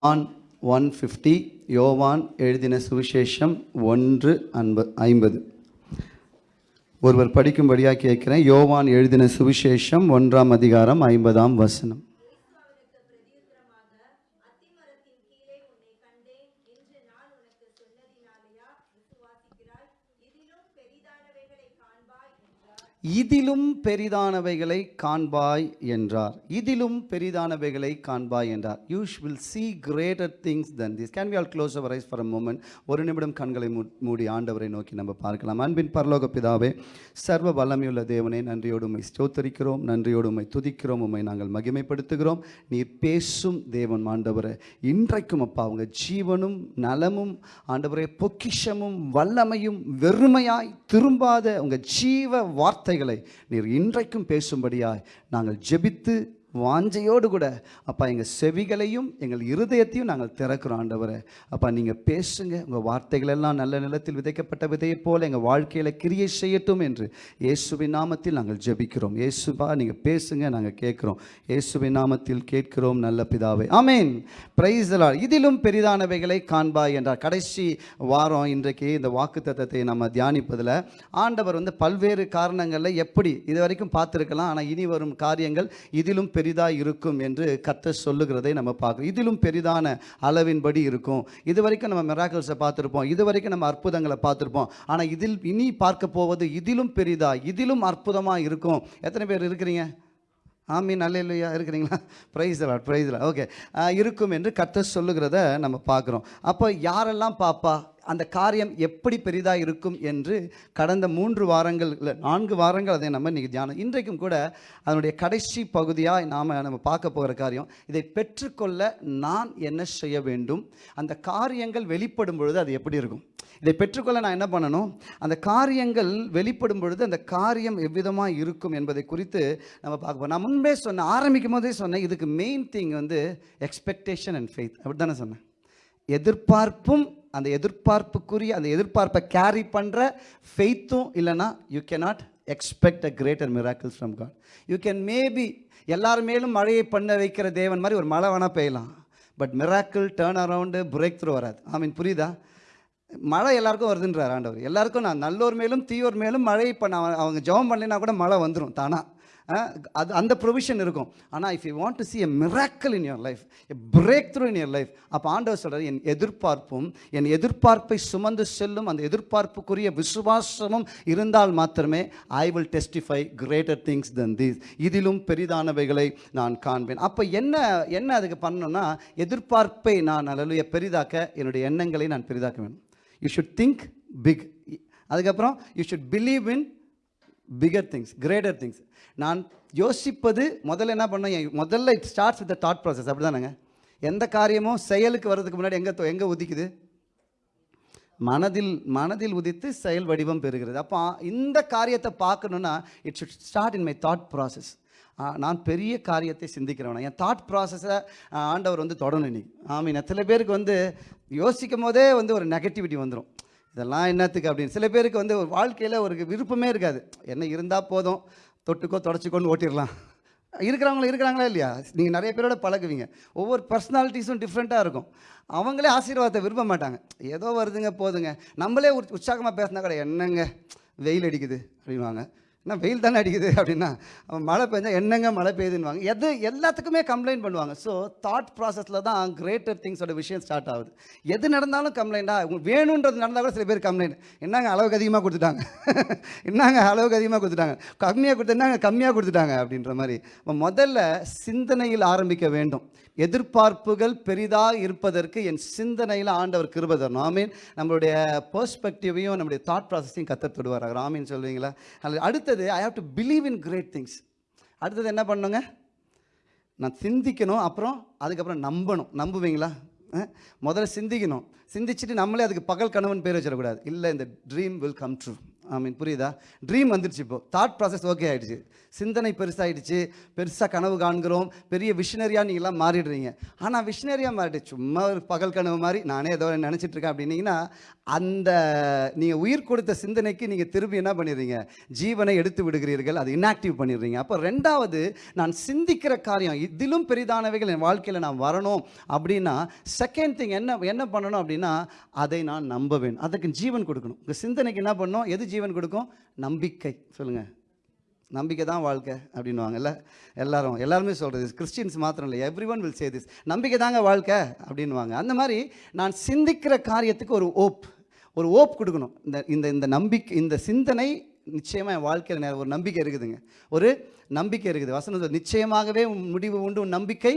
On one fifty யோவான் எழுதின சுவிசேஷம் ஒன்று அன்ப ஐம்பது. ஒருவர் படிக்கும்படியாக கேட்கிறேன். யோவான் எழுதின சுவிசேஷம் ஒன்றாம் அதிகாரம் ஐம்பதாம் வசனம். இதிலும் பெரிதானவைகளை காண்பாய் என்றார். இதிலும் பெரிதானவைகளை காண்பாய் என்றார். You will see greater things than this can we all close our eyes for a moment ஒரு நிமிடம் கண்களை மூடி ஆண்டவரை நோக்கி நம்ம பார்க்கலாம். அன்பின் பரலோக பிதாவே சர்வ வல்லமையுள்ள தேவனை நன்றியோடு உம்மை ஸ்தோத்தரிக்கிறோம். நன்றியோடு உம்மை துதிக்கிறோம். உமை நாங்கள் மகிமைப்படுத்துகிறோம். நீர் பேசும் தேவன் ஆண்டவரை. இன்றைக்கும் அப்பா அவங்க ஜீவனும் நலமும் ஆண்டவரே பொக்கிஷமும் வல்லமையும் வெறுமையாய் திரும்பாத உங்கள் ஜீவ வார்த்தை வார்த்தைகளை நீர் இன்றைக்கும் பேசும்படியாய் நாங்கள் ஜெபித்து வாஞ்சையோடு கூட அப்பா எங்கள் செவிகளையும் எங்கள் இருதயத்தையும் நாங்கள் திறக்கிறோம் ஆண்டவரை. அப்பா நீங்கள் பேசுங்க. உங்கள் வார்த்தைகளெல்லாம் நல்ல நிலத்தில் விதைக்கப்பட்ட விதையை போல் எங்கள் வாழ்க்கையில் கிரியை செய்யட்டும் என்று இயேசுவின் நாமத்தில் நாங்கள் ஜெபிக்கிறோம். இயேசுபா நீங்கள் பேசுங்க நாங்கள் கேட்குறோம். இயேசுவின் நாமத்தில் கேட்கிறோம் நல்ல பிதாவை. ஆமேன். பிரைஸ் இதிலும் பெரிதானவைகளை காண்பாய் என்றார். கடைசி வாரம் இன்றைக்கு இந்த வாக்கு தத்தத்தை நம்ம தியானிப்பதில் ஆண்டவர் வந்து பல்வேறு காரணங்களில் எப்படி இது வரைக்கும் பார்த்துருக்கலாம் ஆனால் இனி வரும் காரியங்கள் இதிலும் பெரிதாக இருக்கும் என்று கத்த சொல்லுகிறதை நம்ம பார்க்குறோம். இதிலும் பெரிதான அளவின்படி இருக்கும். இது வரைக்கும் நம்ம மெராக்கல்ஸை பார்த்துருப்போம். இது வரைக்கும் நம்ம அற்புதங்களை பார்த்துருப்போம். ஆனால் இதில் இனி பார்க்க போவது இதிலும் பெரிதா இதிலும் அற்புதமாக இருக்கும். எத்தனை பேர் இருக்கிறீங்க? ஆமீன் நல்ல இல்லையா இருக்கிறீங்களா ப்ரைஸ் லாட் ப்ரைஸ் ஓகே இருக்கும் என்று கத்த சொல்லுகிறத நம்ம பார்க்குறோம். அப்போ யாரெல்லாம் பாப்பா? அந்த காரியம் எப்படி பெரிதாக இருக்கும் என்று கடந்த மூன்று வாரங்கள் இல்லை நான்கு வாரங்கள் அதை நம்ம இன்றைக்கி தியானம். இன்றைக்கும் கூட அதனுடைய கடைசி பகுதியாக நாம் நம்ம பார்க்க போகிற காரியம் இதை பெற்றுக்கொள்ள நான் என்ன செய்ய வேண்டும்? அந்த காரியங்கள் வெளிப்படும் பொழுது அது எப்படி இருக்கும்? இதை பெற்றுக்கொள்ள நான் என்ன பண்ணணும்? அந்த காரியங்கள் வெளிப்படும் பொழுது அந்த காரியம் எவ்விதமாக இருக்கும் என்பதை குறித்து நம்ம பார்க்க நான் முன்பே சொன்னேன் ஆரம்பிக்கும் போதே சொன்னேன் இதுக்கு மெயின் திங் வந்து எக்ஸ்பெக்டேஷன் அண்ட் ஃபெய்த் அப்படி தானே சொன்னேன்? எதிர்பார்ப்பும் அந்த எதிர்பார்ப்புக்குரிய அந்த எதிர்பார்ப்பை கேரி பண்ணுற ஃபெய்த்தும் இல்லைன்னா you can not expect a greater miracles from God you can maybe எல்லார் மேலும் மழையை பண்ண வைக்கிற தேவன் மாதிரி ஒரு மழை வேணால் பெய்யலாம். But miracle turn around break through வராது. ஐ மீன் புரியுதா? மழை எல்லாருக்கும் வருதுன்றார் ஆண்டவர். எல்லாருக்கும் நான் நல்லோர் மேலும் தீயோர் மேலும் மழை பண்ண அவங்க ஜெபம் பண்ணலைன்னா கூட மழை வந்துடும் தானாக அது அந்த ப்ரொவிஷன் இருக்கும். ஆனால் if you want to see a miracle in your life a break through in your life அப்போ ஆண்டவர் சொல்கிறார் என் எதிர்பார்ப்பும் என் எதிர்பார்ப்பை சுமந்து செல்லும் அந்த எதிர்பார்ப்புக்குரிய விசுவாசமும் இருந்தால் மாத்திரமே I will testify greater things than these இதிலும் பெரிதானவைகளை நான் காண்பேன். அப்போ என்ன என்ன அதுக்கு பண்ணணும்னா எதிர்பார்ப்பை நான் அலலுய பெரிதாக்க என்னுடைய எண்ணங்களை நான் பெரிதாக்க வேணும் யூ ஷுட் திங்க் பிக் அதுக்கப்புறம் you should believe in bigger things greater things நான் யோசிப்பது முதல்ல என்ன பண்ணேன்? என் முதல்ல it starts with thought process அப்படி தானேங்க எந்த காரியமும் செயலுக்கு வர்றதுக்கு முன்னாடி எங்கே எங்கே உதிக்குது? மனதில் மனதில் உதித்து செயல் வடிவம் பெறுகிறது. அப்போ இந்த காரியத்தை பார்க்கணுன்னா it should start in my thought process நான் பெரிய காரியத்தை சிந்திக்கிறவனா. என் தாட் ப்ராசஸை ஆண்டவர் வந்து தொடணும் இன்னைக்கு. ஆமீன். சில பேருக்கு வந்து யோசிக்கும் போதே வந்து ஒரு நெகட்டிவிட்டி வந்துடும் இதெல்லாம் என்னத்துக்கு அப்படின்னு. சில பேருக்கு வந்து ஒரு வாழ்க்கையில் ஒரு விருப்பமே இருக்காது. என்ன இருந்தால் போதும். தொட்டுக்கோ தொடச்சிக்கோன்னு ஓட்டிடலாம். இருக்கிறவங்களும் இருக்கிறாங்களா இல்லையா? நீங்கள் நிறைய பேரோட பழகுவீங்க. ஒவ்வொரு பர்சனாலிட்டிஸும் டிஃப்ரெண்ட்டாக இருக்கும். அவங்களே ஆசீர்வாதத்தை விரும்ப மாட்டாங்க. ஏதோ வருதுங்க போதுங்க. நம்மளே உற்சாகமாக உற்சாகமாக பேசினா கூட என்னங்க வெயில் அடிக்குது அப்படின்வாங்க என்ன வெயில் தானே அடிக்குது அப்படின்னா அவன் மழை பெஞ்சால் என்னங்க மழை பெய்யுதுன்னுவாங்க. எது எல்லாத்துக்குமே கம்ப்ளைண்ட் பண்ணுவாங்க. ஸோ தாட் ப்ராசஸில் தான் கிரேட்டர் திங்ஸோட விஷயம் ஸ்டார்ட் ஆகுது. எது நடந்தாலும் கம்ப்ளைண்ட்டாக உங்களுக்கு வேணுன்றது நடந்தால் கூட சில பேர் கம்ப்ளைண்ட் என்னங்க அளவுக்கு அதிகமாக கொடுத்துட்டாங்க? என்னங்க அளவுக்கு அதிகமாக கொடுத்துட்டாங்க? கம்மியாக கொடுத்து என்னங்க கம்மியாக கொடுத்துட்டாங்க அப்படின்ற மாதிரி. முதல்ல சிந்தனையில் ஆரம்பிக்க வேண்டும். எதிர்பார்ப்புகள் பெரிதாக இருப்பதற்கு என் சிந்தனையில் ஆண்டவர் கிருபை தரணும். ஆமீன். நம்மளுடைய பர்ஸ்பெக்டிவையும் நம்மளுடைய தாட் ப்ராசஸையும் கத்த தொடுவார். ஆமீன் சொல்வீங்களா? அல்லது அடுத்தது I have to believe in great things அடுத்தது என்ன பண்ணுங்க? நான் சிந்திக்கணும் அப்புறம் அதுக்கப்புறம் நம்பணும். நம்புவீங்களா? முதல்ல சிந்திக்கணும். சிந்திச்சுட்டு நம்மளே அதுக்கு பகல் கனவுன்னு பேர் வச்சிடக்கூடாது. இல்லை இந்த dream will come true I mean புரியுதா? ட்ரீம் வந்துடுச்சு இப்போ. தாட் ப்ராசஸ் ஓகே ஆகிடுச்சு சிந்தனை பெருசாயிடுச்சு. பெருசாக கனவு காண்கிறோம். பெரிய விஷனரியாக நீங்களாம் மாறிடுறீங்க. ஆனால் விஷனரியாக மாறிட்டு சும்மா ஒரு பகல் கனவு மாதிரி நானே ஏதோ நினச்சிட்ருக்கேன் அப்படின்னீங்கன்னா அந்த நீங்கள் உயிர் கொடுத்த சிந்தனைக்கு நீங்கள் திரும்பி என்ன பண்ணிடுறீங்க? ஜீவனை எடுத்து விடுகிறீர்கள். அது இன்ஆக்டிவ் பண்ணிடுறீங்க. அப்போ ரெண்டாவது நான் சிந்திக்கிற காரியம் இதிலும் பெரிதானவைகள் என் வாழ்க்கையில் நான் வரணும் அப்படின்னா செகண்ட் திங் என்ன என்ன பண்ணணும் அப்படின்னா அதை நான் நம்ப வேணும். அதுக்கு ஜீவன் கொடுக்கணும். உங்கள் சிந்தனைக்கு என்ன பண்ணணும்? எது ஜீவன் கொடுக்கும்? நம்பிக்கை. சொல்லுங்கள் நம்பிக்கை தான் வாழ்க்கை அப்படின்வாங்கல்ல எல்லாரும் எல்லாருமே சொல்கிறது கிறிஸ்டின்ஸ் மாத்திரம் இல்லை. Everyone will say this நம்பிக்கை தாங்க வாழ்க்கை அப்படின்வாங்க அந்த மாதிரி நான் சிந்திக்கிற காரியத்துக்கு ஒரு ஓப் ஒரு ஓப் கொடுக்கணும். இந்த இந்த இந்த நம்பிக்கை இந்த சிந்தனை நிச்சயமாக என் வாழ்க்கையில் நேரம் ஒரு நம்பிக்கை இருக்குதுங்க. ஒரு நம்பிக்கை இருக்குது. வசனம் நிச்சயமாகவே முடிவு உண்டு உன் நம்பிக்கை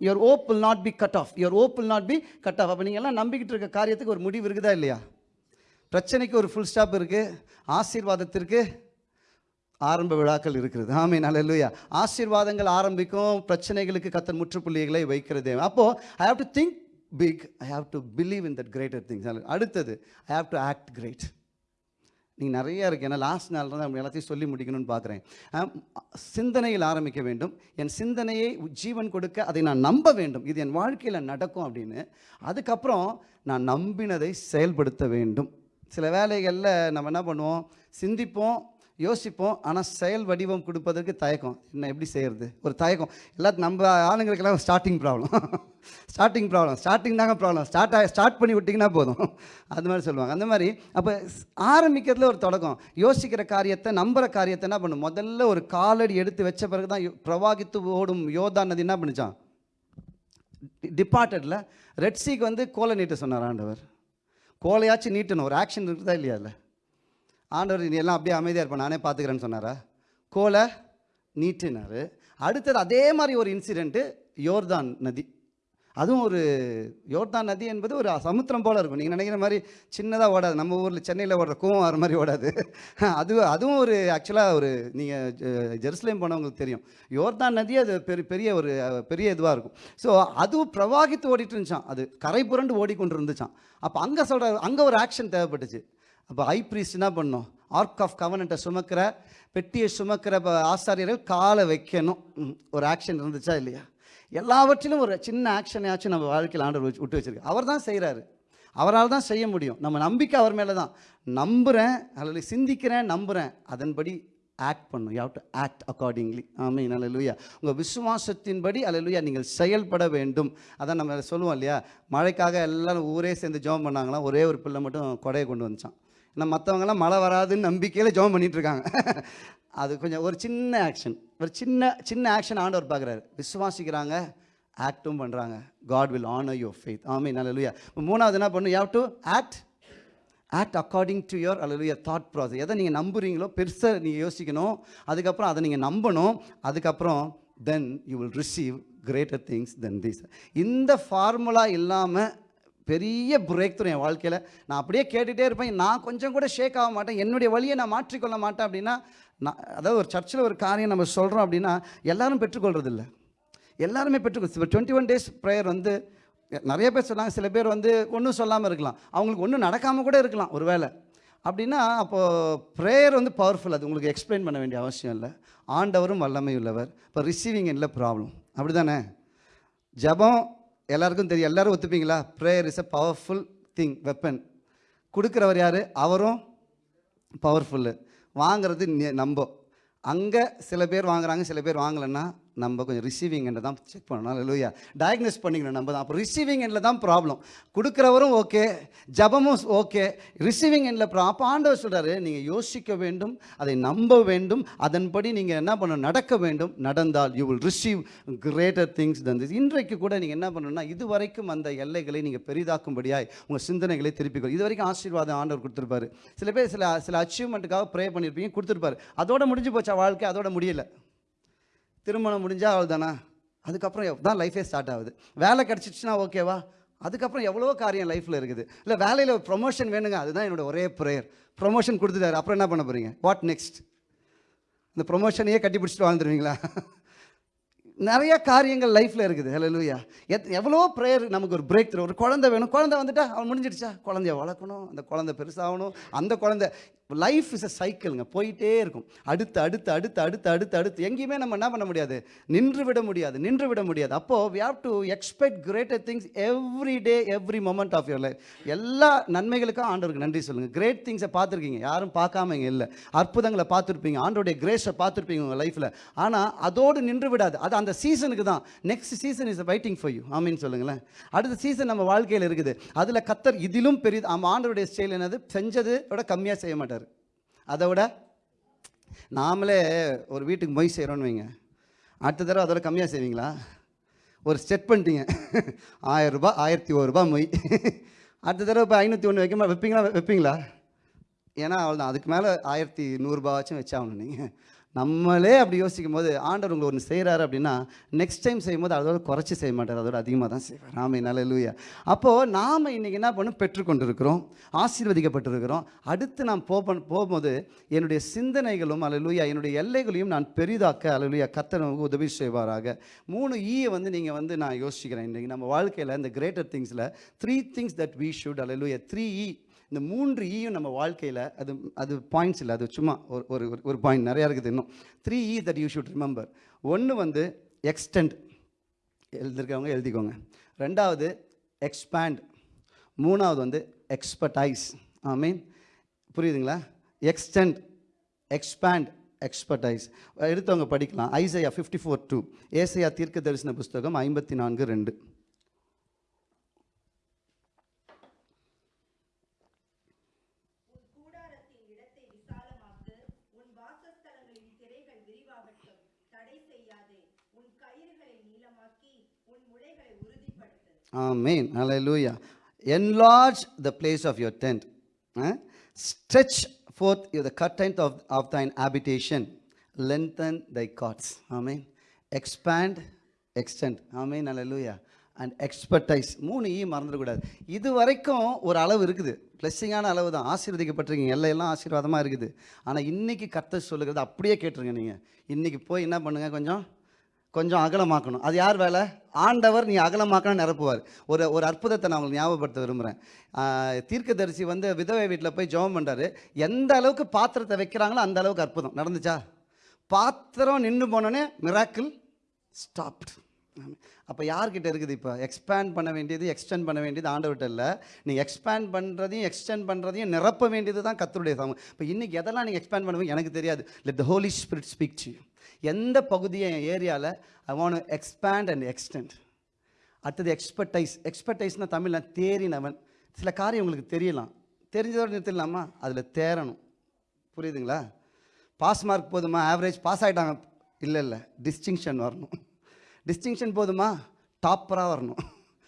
your hope will not be cut off your hope will not be cut off அப்போ நீங்கள் எல்லாம் நம்பிக்கிட்டு இருக்க காரியத்துக்கு ஒரு முடிவு இருக்குதா இல்லையா? பிரச்சனைக்கு ஒரு ஃபுல் ஸ்டாப் இருக்குது ஆசீர்வாதத்திற்கு ஆரம்ப விழாக்கள் இருக்கிறது. ஆமே நல்ல ஆசீர்வாதங்கள் ஆரம்பிக்கும் பிரச்சனைகளுக்கு கத்தன் முற்றுப்புள்ளிகளை வைக்கிறது. அப்போது I have to think big I have to believe in that greater things அடுத்தது I have to act great நீங்கள் நிறைய இருக்குது ஏன்னா லாஸ்ட் நாள் தான் எல்லாத்தையும் சொல்லி முடிக்கணும்னு பார்க்குறேன் சிந்தனையில் ஆரம்பிக்க வேண்டும். என் சிந்தனையை ஜீவன் கொடுக்க அதை நான் நம்ப வேண்டும். இது என் வாழ்க்கையில் நடக்கும் அப்படின்னு. அதுக்கப்புறம் நான் நம்பினதை செயல்படுத்த வேண்டும். சில வேலைகளில் நம்ம என்ன பண்ணுவோம்? சிந்திப்போம் யோசிப்போம். ஆனால் செயல் வடிவம் கொடுப்பதற்கு தயக்கம். என்ன எப்படி செய்கிறது ஒரு தயக்கம். எல்லாத்தையும் நம்ம ஆளுங்களுக்கெல்லாம் starting problem starting problem starting தாங்க ப்ராப்ளம் ஸ்டார்ட் ஆகி ஸ்டார்ட் பண்ணி விட்டிங்கன்னா போதும். அது மாதிரி சொல்லுவாங்க. அந்த மாதிரி அப்போ ஆரம்பிக்கிறதுல ஒரு தொடக்கம். யோசிக்கிற காரியத்தை நம்புகிற காரியத்தை என்ன பண்ணும்? முதல்ல ஒரு காலடி எடுத்து வச்ச பிறகு தான் யோ- பிரவாகித்து ஓடும் யோதா நதி என்ன பண்ணிச்சான் டிபார்ட்டடில் ரெட்ஸிக்கு வந்து கோலை நீட்ட சொன்னார் ஆண்டவர். கோலையாச்சும் நீட்டணும். ஒரு ஆக்ஷன் இருக்குதா இல்லையா இல்லை ஆண்டவர் நீ எல்லாம் அப்படியே அமைதியாக இருப்ப நானே பார்த்துக்கிறேன்னு சொன்னாரா? கோலை நீட்டினார். அடுத்தது அதே மாதிரி ஒரு இன்சிடெண்ட்டு யோர்தான் நதி. அதுவும் ஒரு யோர்தான் நதி என்பது ஒரு சமுத்திரம் போல் இருக்கும். நீங்கள் நினைக்கிற மாதிரி சின்னதாக ஓடாது. நம்ம ஊரில் சென்னையில் ஓடுற கோவம் வர மாதிரி ஓடாது. அது அதுவும் ஒரு ஆக்சுவலாக ஒரு நீங்கள் ஜெருசலேம் போனவங்களுக்கு தெரியும். யோர்தான் நதி அது பெரிய பெரிய ஒரு பெரிய இதுவாக இருக்கும். ஸோ அதுவும் பிரவாகித்து ஓடிட்டு இருந்துச்சான் அது கரை புரண்டு ஓடிக்கொண்டு இருந்துச்சான் அப்போ அங்கே சொல்கிற அங்கே ஒரு ஆக்ஷன் தேவைப்பட்டுச்சு. அப்போ ஐ ப்ரீஸ்ட் என்ன பண்ணணும் ஆர்க் ஆஃப் கவனண்ட்டை சுமக்கிற பெட்டியை சுமக்கிற ஆசாரியர்கள் காலை வைக்கணும். ம், ஒரு ஆக்ஷன் இருந்துச்சா இல்லையா? எல்லாவற்றிலும் ஒரு சின்ன ஆக்ஷனையாச்சும் நம்ம வாழ்க்கையில் ஆண்டவர் வச்சு விட்டு வச்சிருக்கு அவர் தான் செய்கிறாரு அவரால் தான் செய்ய முடியும். நம்ம நம்பிக்கை அவர் மேலே தான். நம்புகிறேன் அல்லது சிந்திக்கிறேன் நம்புகிறேன் அதன்படி ஆக்ட் பண்ணும். யாவ் டு ஆக்ட் அக்கார்டிங்லி ஆமீன் அல்லேலூயா உங்கள் விசுவாசத்தின்படி அல்லேலூயா நீங்கள் செயல்பட வேண்டும். அதான் நம்ம சொல்லுவோம் இல்லையா? மழைக்காக எல்லாரும் ஊரே சேர்ந்து ஜெபம் பண்ணாங்களாம் ஒரே ஒரு பிள்ளை மட்டும் கொடையை கொண்டு வந்துச்சான். ஏன்னா மற்றவங்கலாம் மழை வராதுன்னு நம்பிக்கையில் ஜெபம் பண்ணிகிட்ருக்காங்க அது கொஞ்சம் ஒரு சின்ன ஆக்ஷன் ஒரு சின்ன சின்ன ஆக்ஷன் ஆண்டவர் பார்க்குறாரு. விசுவாசிக்கிறாங்க ஆக்டும் பண்ணுறாங்க God will honor your faith. நல்ல அல்லேலூயா மூணாவது என்ன பண்ணும் have to act act according to your அல்லது தாட் ப்ராசஸ் எதை நீங்கள் நம்புறீங்களோ பெருசாக நீங்கள் யோசிக்கணும். அதுக்கப்புறம் அதை நீங்கள் நம்பணும். அதுக்கப்புறம் then you will receive greater things then this இந்த ஃபார்முலா இல்லாமல் பெரிய பிரேக் த்ரூ என் வாழ்க்கையில். நான் அப்படியே கேட்டுகிட்டே இருப்பேன். நான் கொஞ்சம் கூட ஷேக் ஆக மாட்டேன். என்னுடைய வழியை நான் மாற்றிக்கொள்ள மாட்டேன் அப்படின்னா நான் அதாவது ஒரு சர்ச்சில் ஒரு காரியம் நம்ம சொல்கிறோம் அப்படின்னா எல்லாரும் பெற்றுக்கொள்றதில்ல. எல்லாருமே பெற்றுக்கொள் இப்போ டுவெண்ட்டி ஒன் டேஸ் ப்ரேயர் வந்து நிறைய பேர் சொன்னாங்க. சில பேர் வந்து ஒன்றும் சொல்லாமல் இருக்கலாம். அவங்களுக்கு ஒன்றும் நடக்காமல் கூட இருக்கலாம் ஒரு வேளை அப்படின்னா அப்போது ப்ரேயர் வந்து பவர்ஃபுல் அது உங்களுக்கு எக்ஸ்பிளைன் பண்ண வேண்டிய அவசியம் இல்லை. ஆண்டவரும் வல்லமை உள்ளவர் இப்போ ரிசீவிங் இல்லை ப்ராப்ளம் அப்படி தானே ஜெபம் எல்லாருக்கும் தெரியும். எல்லாரும் ஒத்துப்பீங்களா? Prayer is a powerful thing weapon கொடுக்குறவர் யார்? அவரும் பவர்ஃபுல்லு வாங்குறது நி- நம்ப அங்கே சில பேர் வாங்குறாங்க சில பேர் வாங்கலைன்னா நம்ம கொஞ்சம் ரிசீவிங் எண்டை தான் செக் பண்ணணும். இல்லையா டயக்னோஸ் பண்ணிக்கணும் நம்ம தான். அப்போ ரிசீவிங் எண்டில் தான் ப்ராப்ளம் கொடுக்குறவரும் ஓகே ஜபமும் ஓகே ரிசீவிங் எண்டில் ப்ரா அப்போ ஆண்டவர் சொல்கிறாரு நீங்கள் யோசிக்க வேண்டும் அதை நம்ப வேண்டும். அதன்படி நீங்கள் என்ன பண்ணணும்? நடக்க வேண்டும். நடந்தால் you will receive greater things than this இன்றைக்கு கூட நீங்கள் என்ன பண்ணணும்னா இதுவரைக்கும் அந்த எல்லைகளை நீங்கள் பெரிதாக்கும்படியாய் உங்கள் சிந்தனைகளை திருப்பிக்கொள். இது வரைக்கும் ஆசீர்வாதம் ஆண்டவர் கொடுத்துருப்பாரு. சில பேர் சில சில அச்சீவ்மெண்ட்டுக்காக ப்ரே பண்ணியிருப்பீங்க கொடுத்துருப்பாரு. அதோட முடிஞ்சு போச்சா வாழ்க்கை? அதோட முடியலை. திருமணம் முடிஞ்சால் அவள் தானா அதுக்கப்புறம் தான் லைஃபே ஸ்டார்ட் ஆகுது. வேலை கிடச்சிச்சுன்னா ஓகேவா அதுக்கப்புறம் எவ்வளோ காரியம் லைஃப்பில் இருக்குது. இல்லை வேலையில் ப்ரொமோஷன் வேணுங்க அதுதான் என்னோட ஒரே ப்ரேயர் ப்ரொமோஷன் கொடுத்துட்டாரு அப்புறம் என்ன பண்ண போகிறீங்க வாட் நெக்ஸ்ட் இந்த ப்ரொமோஷனையே கட்டி பிடிச்சிட்டு வாழ்ந்துருவீங்களா? நிறைய காரியங்கள் லைஃப்பில் இருக்குது. ஹalleluya எத் எவ்வளோ ப்ரேயர் நமக்கு ஒரு பிரேக் தரும் ஒரு குழந்தை வேணும். குழந்தை வந்துட்டா அவன் முடிஞ்சிடுச்சா? குழந்தைய வளர்க்கணும் அந்த குழந்தை பெருசாகணும் அந்த குழந்தை. லைஃப் இஸ் அ சைக்கிளுங்க போயிட்டே இருக்கும். அடுத்து அடுத்து அடுத்து அடுத்து அடுத்து அடுத்து. எங்கேயுமே நம்ம என்ன பண்ண முடியாது? நின்று விட முடியாது நின்று விட முடியாது. அப்போது we have to expect greater things every day every moment of your life எல்லா நன்மைகளுக்கும் ஆண்டவருக்கு நன்றி சொல்லுங்கள் கிரேட் திங்ஸை பார்த்துருக்கீங்க. யாரும் பார்க்காம இங்கே இல்லை. அற்புதங்களை பார்த்துருப்பீங்க. ஆண்டோடைய கிரேஸை பார்த்துருப்பீங்க உங்கள் லைஃப்பில் ஆனால் அதோடு நின்று விடாது. அது அந்த சீசனுக்கு தான். Next season is waiting for you ஆமீன் சொல்லுங்களேன். அடுத்த சீசன் நம்ம வாழ்க்கையில் இருக்குது. அதில் கத்தர் இதிலும் பெரிய ஆமாம் ஆண்டவருடைய ஸ்டைல் என்னது? செஞ்சது விட கம்மியாக செய்ய மாட்டார். அதை விட நாமளே ஒரு வீட்டுக்கு மொய் செய்கிறோன்னு வைங்க. அடுத்த தடவை அதோட கம்மியாக செய்வீங்களா? ஒரு செட் பண்ணிட்டீங்க. ஆயிரம் ரூபாய் ஆயிரத்தி ஒரு ரூபாய் மொய். அடுத்த தடவை இப்போ ஐநூற்றி ஒன்று வைக்கமா வைப்பீங்களா வைப்பீங்களா? ஏன்னா அவ்வளோதான் அதுக்கு மேலே ஆயிரத்தி நூறுரூபாச்சும் வச்சாகணும் நீங்கள் நம்மளே அப்படி யோசிக்கும் போது ஆண்டவர் உங்களை ஒன்று செய்கிறாரு அப்படின்னா நெக்ஸ்ட் டைம் செய்யும்போது அதோட குறைச்சி செய்ய மாட்டார். அதோட அதிகமாக தான் செய்வார். நாம நல்ல லூயா அப்போது நாம் இன்றைக்கி என்ன பண்ணும் பெற்றுக்கொண்டிருக்கிறோம். ஆசீர்வதிக்கப்பட்டிருக்கிறோம். அடுத்து நான் போ போகும்போது என்னுடைய சிந்தனைகளும் அல்லூயா என்னுடைய எல்லைகளையும் நான் பெரிதாக்க அல்லூயா லூயா நமக்கு உதவி செய்வாராக. மூணு e ஈயை வந்து நீங்கள் வந்து நான் யோசிக்கிறேன். இன்றைக்கி நம்ம வாழ்க்கையில் இந்த கிரேட்டர் திங்ஸில் த்ரீ திங்ஸ் தட் we அல்ல லூயா த்ரீ இ இந்த மூன்று e ஈயும் நம்ம வாழ்க்கையில் அது அது பாயிண்ட்ஸ் இல்லை. அது சும்மா ஒரு ஒரு ஒரு- ஒரு பாயிண்ட் நிறையா இருக்குது இன்னும். Three E that you should remember ஒன்று வந்து எக்ஸ்டெண்ட் எழுதிருக்கவங்க எழுதிக்கோங்க. ரெண்டாவது எக்ஸ்பேண்ட் மூணாவது வந்து எக்ஸ்பர்டைஸ் ஐ மீன் புரியுதுங்களா? எக்ஸ்டெண்ட் எக்ஸ்பேண்ட் எக்ஸ்பர்டைஸ் எடுத்தவங்க படிக்கலாம். ஐசையா ஃபிஃப்டி ஃபோர் டூ ஏசையா தீர்க்க தரிசன புஸ்தகம் ஐம்பத்தி நான்கு ரெண்டு உன் கூடாரத்தின் இடத்தை விசாலமாக்கு உன் வாசஸ்தலங்களின் திரைகள் விரிவாகட்டும் தடை செய்யாதே உன் கயிறுகளை நீளமாக்கி உன் முளைகளை உறுதிப்படுத்து Amen. Hallelujah. Enlarge the place of your tent. Eh? Stretch forth the curtain of, of thine habitation. Lengthen thy cords. Amen. Expand, extend. Amen. Hallelujah. And expertise மூணு ஈ மறந்துடக்கூடாது இது வரைக்கும் ஒரு அளவு இருக்குது பிளஸ்ஸிங்கான அளவு தான் ஆசீர்வதிக்கப்பட்டிருக்கீங்க எல்லையெல்லாம் ஆசீர்வாதமாக இருக்குது ஆனால் இன்னைக்கு கர்த்தர் சொல்லுகிறது அப்படியே கேட்டுருங்க நீங்கள் இன்றைக்கி போய் என்ன பண்ணுங்கள் கொஞ்சம் கொஞ்சம் அகலமாக்கணும். அது யார் வேலை? ஆண்டவர் நீ அகலமாக்கணும் நிரப்புவார். ஒரு ஒரு அற்புதத்தை நான் உங்களுக்கு ஞாபகப்படுத்த விரும்புகிறேன் தீர்க்கதரிசி வந்து விதவை வீட்டில் போய் ஜெபம் பண்ணுறாரு எந்த அளவுக்கு பாத்திரத்தை வைக்கிறாங்களோ அந்த அளவுக்கு அற்புதம். நடந்துச்சா? பாத்திரம் நின்று போனோடனே மிராக்கிள் ஸ்டாப்ட் அப்போ யார்கிட்ட இருக்குது இப்போ? எக்ஸ்பேண்ட் பண்ண வேண்டியது எக்ஸ்டெண்ட் பண்ண வேண்டியது ஆண்டவர்கிட்ட இல்லை. நீங்கள் எக்ஸ்பேண்ட் பண்ணுறதையும் எக்ஸ்டெண்ட் பண்ணுறதையும் நிரப்ப வேண்டியது தான் கத்தருடைய சமம் இப்போ இன்றைக்கி எதெல்லாம் நீங்கள் எக்ஸ்பேண்ட் பண்ணுவீங்க எனக்கு தெரியாது. Let the Holy Spirit speak to எந்த பகுதியை என் ஏரியாவில் I want expand and extend அடுத்தது எக்ஸ்பர்டைஸ் எக்ஸ்பர்டைஸ்னால் தமிழில் தேறினவன். சில காரியம் உங்களுக்கு தெரியலாம். தெரிஞ்சதோடு நிறுத்திடலாமா? அதில் தேரணும் புரியுதுங்களா? பாஸ் மார்க் போதுமா? ஆவரேஜ் பாஸ் ஆகிட்டாங்க இல்லை இல்லை. டிஸ்டிங்ஷன் வரணும். டிஸ்டிங்ஷன் போதுமா? டாப்பராக வரணும்.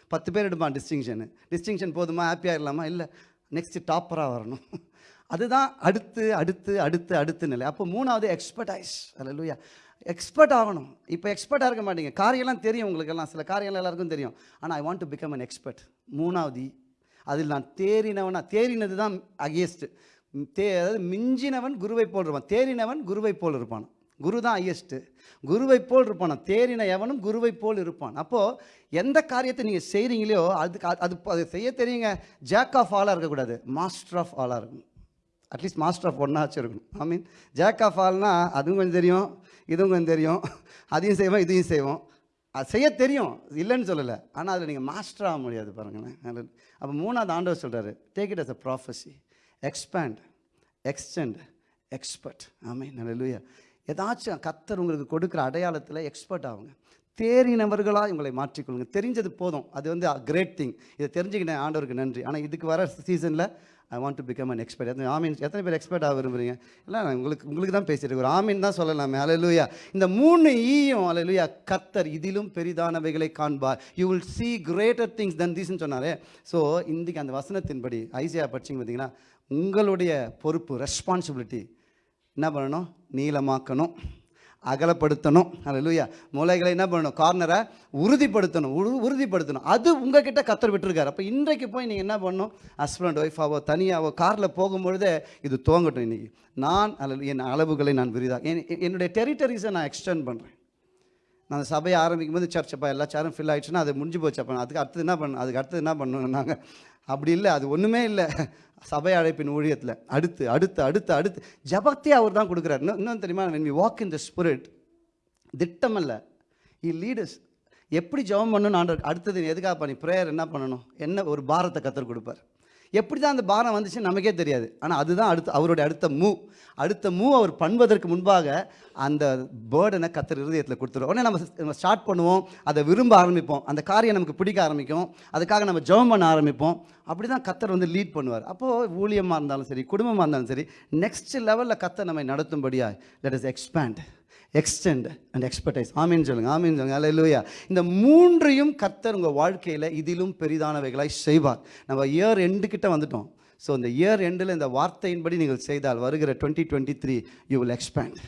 பத்து பேர் எடுப்பான் டிஸ்டிங்ஷனு டிஸ்டிங்ஷன் போதுமா? ஹாப்பியாக இல்லாமா இல்லை. நெக்ஸ்ட்டு டாப்பராக வரணும். அதுதான் அடுத்து அடுத்து அடுத்து அடுத்து நிலை. அப்போ மூணாவது எக்ஸ்பர்டைஸ் அல்ல எக்ஸ்பர்ட் ஆகணும். இப்போ எக்ஸ்பர்ட்டாக இருக்க மாட்டீங்க. காரியெல்லாம் தெரியும் உங்களுக்கெல்லாம். சில காரியெல்லாம் எல்லாருக்கும் தெரியும். ஆனால் I want to become an expert மூணாவது அதில் நான் தேறினவனா தேறினது தான் அகேஸ்ட்டு தே அதாவது மிஞ்சினவன் குருவை போல் இருப்பான். தேறினவன் குருவை போல் இருப்பான். குரு தான் ஹையஸ்ட்டு குருவை போல் இருப்பான். தேறின எவனும் குருவை போல் இருப்பான். அப்போது எந்த காரியத்தை நீங்கள் செய்கிறீங்களோ அதுக்கு அது- அது அது செய்ய தெரியுங்க. ஜாக் ஆஃப் ஆலாக இருக்கக்கூடாது. மாஸ்டர் ஆஃப் ஆலாக இருக்கும் அட்லீஸ்ட் மாஸ்டர் ஆஃப் ஒன்னாச்சும் இருக்கணும். ஐ மீன் ஜாக் ஆஃப் ஆல்னால் அதுவும் கொஞ்சம் தெரியும். இதுவும் கொஞ்சம் தெரியும் அதையும் செய்வோம் இதையும் செய்வோம். அது செய்ய தெரியும் இல்லைன்னு சொல்லலை. ஆனால் அதில் நீங்கள் மாஸ்டர் ஆக முடியாது பாருங்களேன். அப்போ மூணாவது ஆண்டவர் சொல்கிறாரு take it as a prophecy expand extend expert ஆமே நல்ல ஏதாச்சும் கத்தர் உங்களுக்கு கொடுக்குற அடையாளத்தில் எக்ஸ்பர்ட் ஆகுங்க. தேறினவர்களாக உங்களை மாற்றிக்கொள்ளுங்க. தெரிஞ்சது போதும். அது வந்து கிரேட் திங் இதை தெரிஞ்சுக்கிட்டேன். ஆண்டவருக்கு நன்றி. ஆனால் இதுக்கு வர சீசனில் I want to become an expert எத்தனை ஆமீன். எத்தனை பேர் எக்ஸ்பர்ட் ஆக விரும்புறீங்க? இல்லை நான் உங்களுக்கு உங்களுக்கு தான் பேசிட்டு ஒரு ஆமீன் தான் சொல்லலாமே. அலலுயா இந்த மூணு ஈயும் அலலுயா கத்தர் இதிலும் பெரிதானவைகளை காண்பார். You will see greater things than this சொன்னாரே. ஸோ இன்றைக்கி அந்த வசனத்தின்படி ஐசியா படிச்சிங்க பார்த்தீங்கன்னா உங்களுடைய பொறுப்பு ரெஸ்பான்சிபிலிட்டி என்ன பண்ணணும்? நீளமாக்கணும். அகலப்படுத்தணும். அல்லேலூயா மூளைகளை என்ன பண்ணணும்? கார்னரை உறுதிப்படுத்தணும். உறு- உறுதிப்படுத்தணும். அது உங்ககிட்ட கத்தர் விட்டுருக்காரு. அப்போ இன்றைக்கு போய் நீங்கள் என்ன பண்ணணும்? ஹஸ்பண்ட் ஒய்ஃபாவோ தனியாவோ காரில் போகும்பொழுதே இது துவங்கட்டும் இன்றைக்கி நான் அல்ல என் அளவுகளை நான் விரிதாக என் என்னுடைய டெரிட்டரிஸை நான் எக்ஸ்டெண்ட் பண்ணுறேன் நான் அந்த சபையை ஆரம்பிக்கும் போது சர்ச்சப்பா எல்லா சேரும் ஃபில் ஆகிடுச்சுன்னா அது முடிஞ்சு போச்சு அப்போ. அதுக்கு அடுத்தது என்ன பண்ணணும் அதுக்கு அடுத்தது என்ன பண்ணணும் நாங்கள் அப்படி இல்லை அது ஒன்றுமே இல்லை. சபை அழைப்பின் ஊழியத்தில். அடுத்து அடுத்து அடுத்து அடுத்து. ஜபத்தையே அவர் தான் கொடுக்குறாரு. இன்னும் இன்னும் தெரியுமா? When we walk in the spirit திட்டம் அல்ல இ லீடர்ஸ் எப்படி ஜெபம் பண்ணணும்னு ஆண்டவர் அடுத்தது எதுக்காக பண்ணி ப்ரேயர் என்ன பண்ணணும்? என்ன ஒரு பாரத்தை கற்றுக் கொடுப்பார். எப்படி தான் அந்த பாரம் வந்துச்சுன்னு நமக்கே தெரியாது. ஆனால் அதுதான் அடுத்த அவருடைய அடுத்த மூவ் அடுத்த மூவ் அவர் பண்ணுவதற்கு முன்பாக அந்த பேர்டனை கத்தர் இருதயத்தில் கொடுத்துருவோம் உடனே நம்ம நம்ம ஸ்டார்ட் பண்ணுவோம் அதை விரும்ப ஆரம்பிப்போம். அந்த காரியம் நமக்கு பிடிக்க ஆரம்பிக்கும். அதுக்காக நம்ம ஜெபம் பண்ண ஆரம்பிப்போம். அப்படி தான் கத்தர் வந்து லீட் பண்ணுவார். அப்போது ஊழியமாக இருந்தாலும் சரி குடும்பமாக இருந்தாலும் சரி நெக்ஸ்ட் லெவலில் கத்தர் நம்மை நடத்தும்படியா let us expand extend and expertise ஆமீன் சொல்லுங்க சொல்லுங்கள் சொல்லுங்க. அல்லேலூயா இந்த மூன்றையும் கர்த்தர் உங்கள் வாழ்க்கையில் இதிலும் பெரிதானவைகளாய் செய்வார். நம்ம இயர் எண்டு கிட்ட வந்துட்டோம். ஸோ இந்த இயர் எண்டில் இந்த வார்த்தையின்படி நீங்கள் செய்தால் வருகிற twenty twenty three you will expand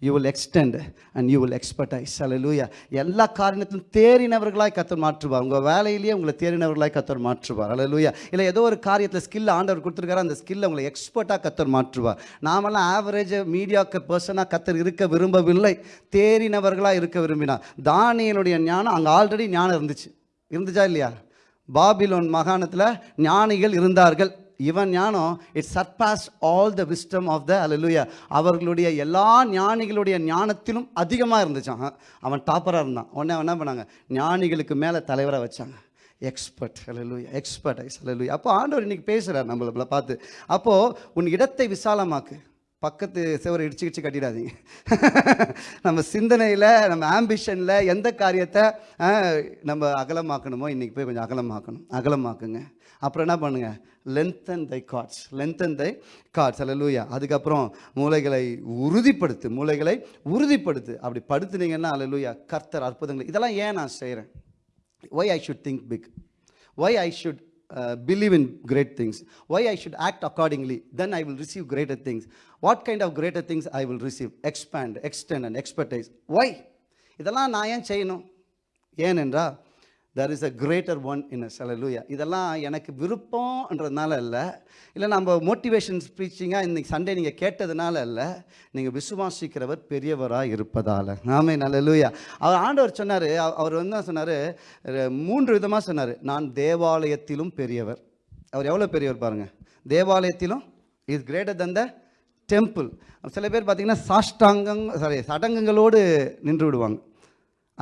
you will extend and you will expertise அல்லேலூயா எல்லா காரணத்திலும் தேறினவர்களாய் கத்தர் மாற்றுவார். உங்கள் வேலையிலேயே உங்களை தேறினவர்களாய் கத்தர் மாற்றுவார். அல்லேலூயா இல்லை ஏதோ ஒரு காரியத்தில் ஸ்கில் ஆண்டவர் கொடுத்துருக்காரு அந்த ஸ்கில்லை உங்களை எக்ஸ்பர்ட்டாக கத்தர் மாற்றுவார். நாமெல்லாம் ஆவரேஜ் மீடியாக்கு பர்சனாக கத்தர் இருக்க விரும்பவில்லை. தேறினவர்களாக இருக்க விரும்பினார். தானியனுடைய ஞானம் அங்கே ஆல்ரெடி ஞானம் இருந்துச்சு. இருந்துச்சா இல்லையா? பாபிலோன் மாகாணத்தில் ஞானிகள் இருந்தார்கள். இவன் ஞானம் it surpass all the wisdom of the அல்லேலூயா அவர்களுடைய எல்லா ஞானிகளுடைய ஞானத்திலும் அதிகமாக இருந்துச்சான் அவன் டாப்பராக இருந்தான். உடனே அவன் என்ன பண்ணாங்க? ஞானிகளுக்கு மேலே தலைவராக வச்சாங்க. எக்ஸ்பர்ட் அல்லேலூயா எக்ஸ்பர்டைஸ் அல்லேலூயா அப்போ ஆண்டவர் இன்றைக்கி பேசுகிறார் நம்மளை பார்த்து. அப்போது உன் இடத்தை விசாலமாக்கு. பக்கத்து செவரை இடிச்சு இடிச்சு கட்டிடாதீங்க. நம்ம சிந்தனையில் நம்ம ஆம்பிஷனில் எந்த காரியத்தை நம்ம அகலமாக்கணுமோ இன்றைக்கி போய் கொஞ்சம் அகலமாக்கணும். அகலமாக்குங்க. அப்புறம் என்ன பண்ணுங்கள் lengthen thy cords lengthen thy cords alleluia அதுக்கப்புறம் மூளைகளை உறுதிப்படுத்து மூளைகளை உறுதிப்படுத்து அப்படி படுத்துனீங்கன்னா அல்ல லூயா கர்த்தர் அற்புதங்கள் இதெல்லாம் ஏன் நான் செய்கிறேன் why I should think big why I should believe in great things why I should act accordingly then I will receive greater things what kind of greater things I will receive expand extend and expertise why இதெல்லாம் நான் ஏன் செய்யணும் ஏனென்றால் there is a greater one in us. Hallelujah. இதெல்லாம் எனக்கு விருப்பம்ன்றதுனால இல்லை இல்லை நம்ம மோட்டிவேஷன் ஸ்பீச்சிங்காக இன்னைக்கு சண்டே நீங்கள் கேட்டதுனால இல்லை நீங்கள் விசுவாசிக்கிறவர் பெரியவராக இருப்பதால். ஆமே நல்லலூயா அவர் ஆண்டவர் சொன்னார் அவர் வந்து என்ன சொன்னார்? மூன்று விதமாக சொன்னார். நான் தேவாலயத்திலும் பெரியவர். அவர் எவ்வளோ பெரியவர் பாருங்கள் தேவாலயத்திலும் is greater than the temple சில பேர் பார்த்தீங்கன்னா சாஷ்டாங்கம் சாரி சடங்குகளோடு நின்று விடுவாங்க.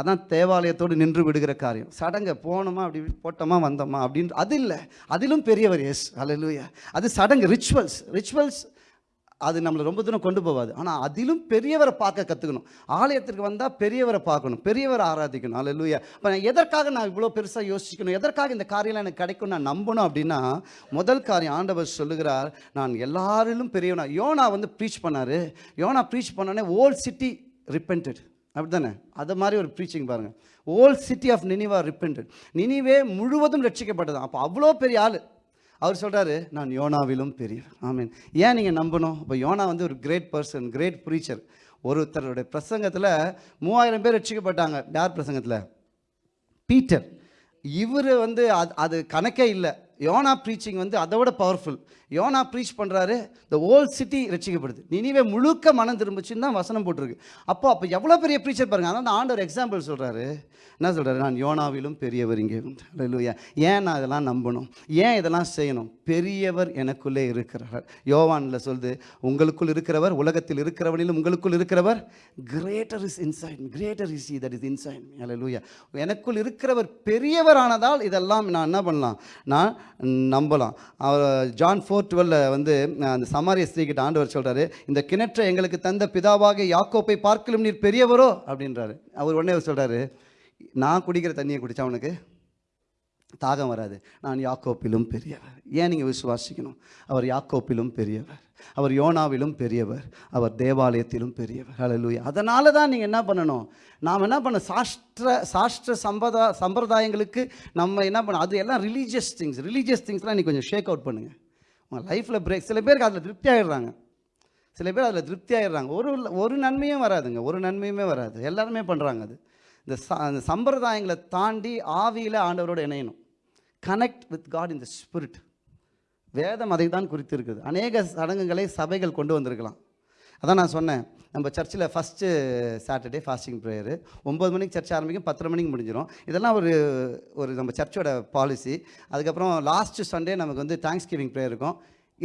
அதான் தேவாலயத்தோடு நின்று விடுகிற காரியம். சடங்கை போனோமா அப்படி போட்டோமா வந்தோமா அப்படின்னு அது இல்லை. அதிலும் பெரியவர் எஸ் அல்லேலூயா அது சடங்கு ரிச்சுவல்ஸ் ரிச்சுவல்ஸ் அது நம்மளை ரொம்ப தூரம் கொண்டு போகாது. ஆனால் அதிலும் பெரியவரை பார்க்க கற்றுக்கணும் ஆலயத்திற்கு வந்தால் பெரியவரை பார்க்கணும். பெரியவரை ஆராதிக்கணும். அல்லேலூயா இப்போ எதற்காக நான் இவ்வளோ பெருசாக யோசிக்கணும்? எதற்காக இந்த காரியம்லாம் எனக்கு கிடைக்கும் நான் நம்பணும் அப்படின்னா முதல் காரியம் ஆண்டவர் சொல்லுகிறார் நான் எல்லாரிலும் பெரியவனா. யோனா வந்து ப்ரீச் பண்ணார். யோனா ப்ரீச் பண்ணோடனே ஓல்ட் சிட்டி ரிப்பென்டட் அப்படி தானே அது மாதிரி ஒரு ப்ரீச்சிங் பாருங்கள் whole city of Nineveh repented Nineveh முழுவதும் ரட்சிக்கப்பட்டது அப்போ அவ்வளோ பெரிய ஆள். அவர் சொல்கிறாரு நான் யோனாவிலும் பெரியவர் ஆமீன். ஏன் நீங்கள் நம்பணும்? இப்போ யோனா வந்து ஒரு கிரேட் பர்சன் கிரேட் ப்ரீச்சர் ஒருத்தருடைய பிரசங்கத்தில் மூவாயிரம் பேர் ரட்சிக்கப்பட்டாங்க. யார் பிரசங்கத்தில்? பீட்டர். இவர் வந்து அது அது கணக்கே இல்லை. யோனா ப்ரீச்சிங் வந்து அதை விட பவர்ஃபுல் யோனா ப்ரீச் பண்ணுறாரு இந்த ஓல் சிட்டி ரசிக்கப்படுது நினைவே முழுக்க மனம் திரும்பிச்சுன்னு தான் வசனம் போட்டிருக்கு. அப்போ அப்போ எவ்வளோ பெரிய ப்ரீச்சர் பாருங்க. அதான் ஆண்டவர் எக்ஸாம்பிள் சொல்கிறாரு என்ன சொல்கிறாரு நான் யோனாவிலும் பெரியவர் இங்கே. இல்லையா ஏன் நான் இதெல்லாம் நம்பணும்? ஏன் இதெல்லாம் செய்யணும்? பெரியவர் எனக்குள்ளே இருக்கிறார். யோவானில் சொல்லுது உங்களுக்குள் இருக்கிறவர் உலகத்தில் இருக்கிறவனிலும் உங்களுக்குள் இருக்கிறவர் greater is inside greater is that is inside லூயா எனக்குள் இருக்கிறவர் பெரியவரானதால் இதெல்லாம் நான் என்ன பண்ணலாம்? நான் நம்பலாம். அவர் ஜான் ஃபோர் டுவெல்ல வந்து அந்த சமாரிய ஸ்திரீகிட்ட ஆண்டவர் சொல்கிறாரு இந்த கிணற்றை எங்களுக்கு தந்த பிதாவாக யாக்கோப்பை பார்க்கலும் நீர் பெரியவரோ? அப்படின்றாரு. அவர் உடனே அவர் சொல்கிறாரு நான் குடிக்கிற தண்ணியை குடித்தா அவனுக்கு தாகம் வராது. நான் யாக்கோப்பிலும் பெரியவர். ஏன் நீங்கள் விசுவாசிக்கணும்? அவர் யாக்கோப்பிலும் பெரியவர். அவர் யோனாவிலும் பெரியவர். அவர் தேவாலயத்திலும் பெரியவர். ஹalleluya அதனால தான் நீங்கள் என்ன பண்ணணும்? நாம் என்ன பண்ண சாஸ்திர சாஸ்திர சம்பதா சம்பிரதாயங்களுக்கு நம்ம என்ன பண்ணணும்? அது எல்லாம் ரிலீஜியஸ் திங்ஸ் ரிலீஜியஸ் திங்ஸ்லாம் நீ கொஞ்சம் ஷேக் அவுட் பண்ணுங்கள் அவங்க லைஃப்பில் பிரேக் சில பேருக்கு அதில் திருப்தி ஆகிடுறாங்க சில பேர் அதில் திருப்தி ஆகிடுறாங்க ஒரு ஒரு நன்மையும் வராதுங்க. ஒரு நன்மையுமே வராது. எல்லாருமே பண்ணுறாங்க அது. இந்த ச அந்த சம்பிரதாயங்களை தாண்டி ஆவியில் ஆண்டவரோடு இணையணும். Connect with God in the spirit வேதம் அதை தான் குறித்து இருக்குது அநேக சடங்குகளை சபைகள் கொண்டு வந்திருக்கலாம். அதான் நான் சொன்னேன். நம்ம சர்ச்சில் ஃபஸ்ட்டு சாட்டர்டே ஃபாஸ்டிங் ப்ரேயரு ஒம்பது மணிக்கு சர்ச் ஆரம்பிக்கும் பத்தரை மணிக்கு முடிஞ்சிடும் இதெல்லாம் ஒரு ஒரு நம்ம சர்ச்சோட பாலிசி அதுக்கப்புறம் லாஸ்ட்டு சண்டே நமக்கு வந்து தேங்க்ஸ் கிவிங் ப்ரேயர் இருக்கும்.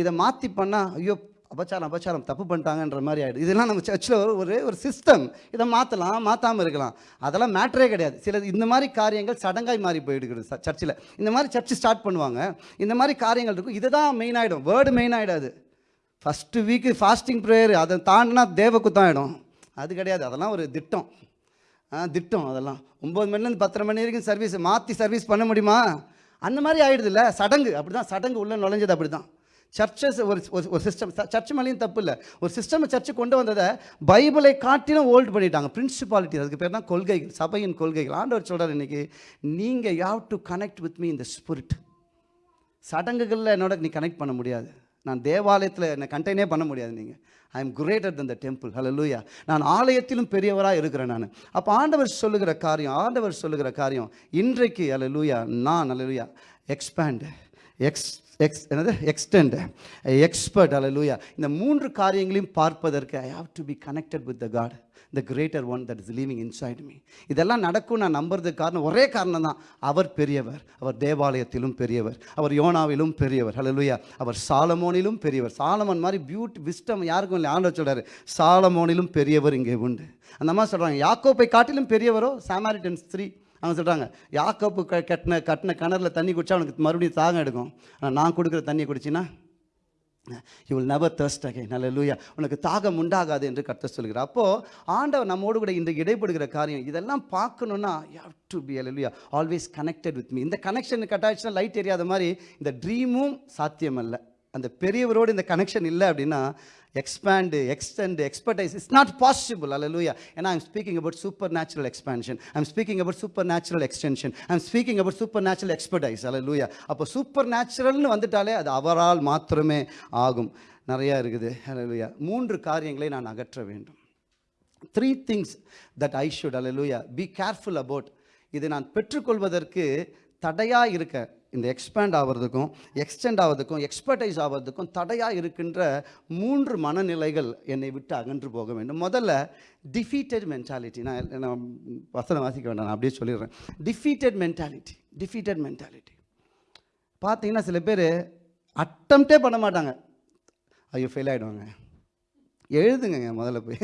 இதை மாற்றி பண்ணால் ஐயோ அபச்சாரம் அபச்சாரம் தப்பு பண்ணிட்டாங்கன்ற மாதிரி ஆகிடும் இதெல்லாம் நம்ம சர்ச்சில் ஒரு ஒரு ஒரு சிஸ்டம் இதை மாற்றலாம் மாற்றாமல் இருக்கலாம். அதெல்லாம் மேட்டரே கிடையாது. சில இந்த மாதிரி காரியங்கள் சடங்காய் மாறி போயிடுக்கிறது சர்ச்சில். இந்த மாதிரி சர்ச்சு ஸ்டார்ட் பண்ணுவாங்க. இந்த மாதிரி காரியங்கள் இருக்கும். இதுதான் மெயின் ஆகிடும் வேர்டு மெயின் ஆகிடாது ஃபஸ்ட்டு வீக்கு ஃபாஸ்டிங் ப்ரேயர் அதை தாண்டினா தேவக்குத்தம் ஆகிடும் அது கிடையாது அதெல்லாம் ஒரு திட்டம். ஆ திட்டம் அதெல்லாம். ஒம்பது மணிலேருந்து பத்தரை மணி வரைக்கும் சர்வீஸ் மாற்றி சர்வீஸ் பண்ண முடியுமா? அந்த மாதிரி ஆகிடுதுல்ல சடங்கு. அப்படி தான் சடங்கு உள்ளே நுழைஞ்சது அப்படி தான் சர்ச்சஸ் ஒரு ஒரு- சிஸ்டம் சர்ச் மேலேயும் தப்பு இல்லை. ஒரு சிஸ்டம் சர்ச்சு கொண்டு வந்ததை பைபிளை காட்டிலும் ஓல்டு பண்ணிட்டாங்க. பிரின்சிபாலிட்டி அதுக்கு பேர் தான் கொள்கைகள் சபையின் கொள்கைகள். ஆண்டவர் சொல்கிறார் இன்னைக்கு நீங்கள் have to connect with me இந்த ஸ்பிரிட் சடங்குகளில் என்னோட நீ கனெக்ட் பண்ண முடியாது. நான் தேவாலயத்தில் என்னை கண்டெய்னே பண்ண முடியாது நீங்கள் I am greater than the temple ஹalleluya நான் ஆலயத்திலும் பெரியவராக இருக்கிறேன் நான். அப்போ ஆண்டவர் சொல்லுகிற காரியம் ஆண்டவர் சொல்லுகிற காரியம் இன்றைக்கு ஹalleluya நான் ஹலோ லூயா எக்ஸ்பேண்டு எக்ஸ் எக்ஸ் என்னது? எக்ஸ்டெண்ட் எக்ஸ்பர்ட் ஹalleluya இந்த மூன்று காரியங்களையும் பார்ப்பதற்கு I have to be connected with the God the greater one that is living inside me இதெல்லாம் நடக்கும் நான் நம்புறதுக்கு காரணம் ஒரே காரணம் தான் அவர் பெரியவர் அவர் தேவாலயத்திலும் பெரியவர் அவர் யோனாவிலும் பெரியவர். ஹலலுயா அவர் சாலமோனிலும் பெரியவர். சாலமோன் மாதிரி பியூட்டி விஸ்டம் யாருக்கும் இல்லை. ஆண்டவர் சொல்கிறார் சாலமோனிலும் பெரியவர் இங்கே உண்டு. அந்த மாதிரி சொல்கிறாங்க யாக்கோப்பை காட்டிலும் பெரியவரோ? சாமாரிட்டன்ஸ் ஸ்திரீ அவங்க சொல்கிறாங்க யாக்கோப்பு க கட்டின கட்டின கிணறுல தண்ணி குடிச்சா அவனுக்கு மறுபடியும் தாகம் எடுக்கும். ஆனால் நான் கொடுக்குற தண்ணியை குடிச்சின்னா யூ வில் நெவர் thirst நல்ல லூயா உனக்கு தாகம் உண்டாகாது என்று கத்த சொல்கிறார். அப்போது ஆண்டவர் நம்மோடு கூட இன்று இடைப்படுகிற காரியம் இதெல்லாம் பார்க்கணுன்னா யூ ஹவ் டு பி ஹalleluya ஆல்வேஸ் கனெக்டட் வித் மீ இந்த கனெக்ஷன் கட்டாயிடுச்சுன்னா லைட் எரியாத மாதிரி இந்த ட்ரீமும் சாத்தியம் அந்த பெரியவரோடு இந்த கனெக்ஷன் இல்லை அப்படின்னா expand extend expertise it's not possible அல்ல லூயா ஏன்னா I'm speaking about supernatural expansion I'm speaking about supernatural extension I'm speaking about supernatural expertise அல்லூயா அப்போ சூப்பர் நேச்சுரல்னு வந்துட்டாலே அது அவரால் மாத்திரமே ஆகும். நிறையா இருக்குது. அல்லூயா மூன்று காரியங்களை நான் அகற்ற வேண்டும். Three things that I should அல்லூயா பி கேர்ஃபுல் அபவுட் இது நான் பெற்றுக்கொள்வதற்கு தடையாக இருக்க இந்த எக்ஸ்பேண்ட் ஆகிறதுக்கும் எக்ஸ்டெண்ட் ஆகிறதுக்கும் எக்ஸ்பர்டைஸ் ஆகிறதுக்கும் தடையாக இருக்கின்ற மூன்று மனநிலைகள் என்னை விட்டு அகன்று போக வேண்டும். முதல்ல டிஃபீட்டட் மென்டாலிட்டி நான் நான் வசனம் வாசிக்க வேண்டாம் நான் அப்படியே சொல்லிடுறேன். டிஃபீட்டட் மென்டாலிட்டி டிஃபீட்டட் மென்டாலிட்டி பார்த்தீங்கன்னா சில பேர் அட்டம்ப்டே பண்ண மாட்டாங்க. ஐயோ ஃபெயில் ஆகிடுவாங்க எழுதுங்க முதல்ல போய்.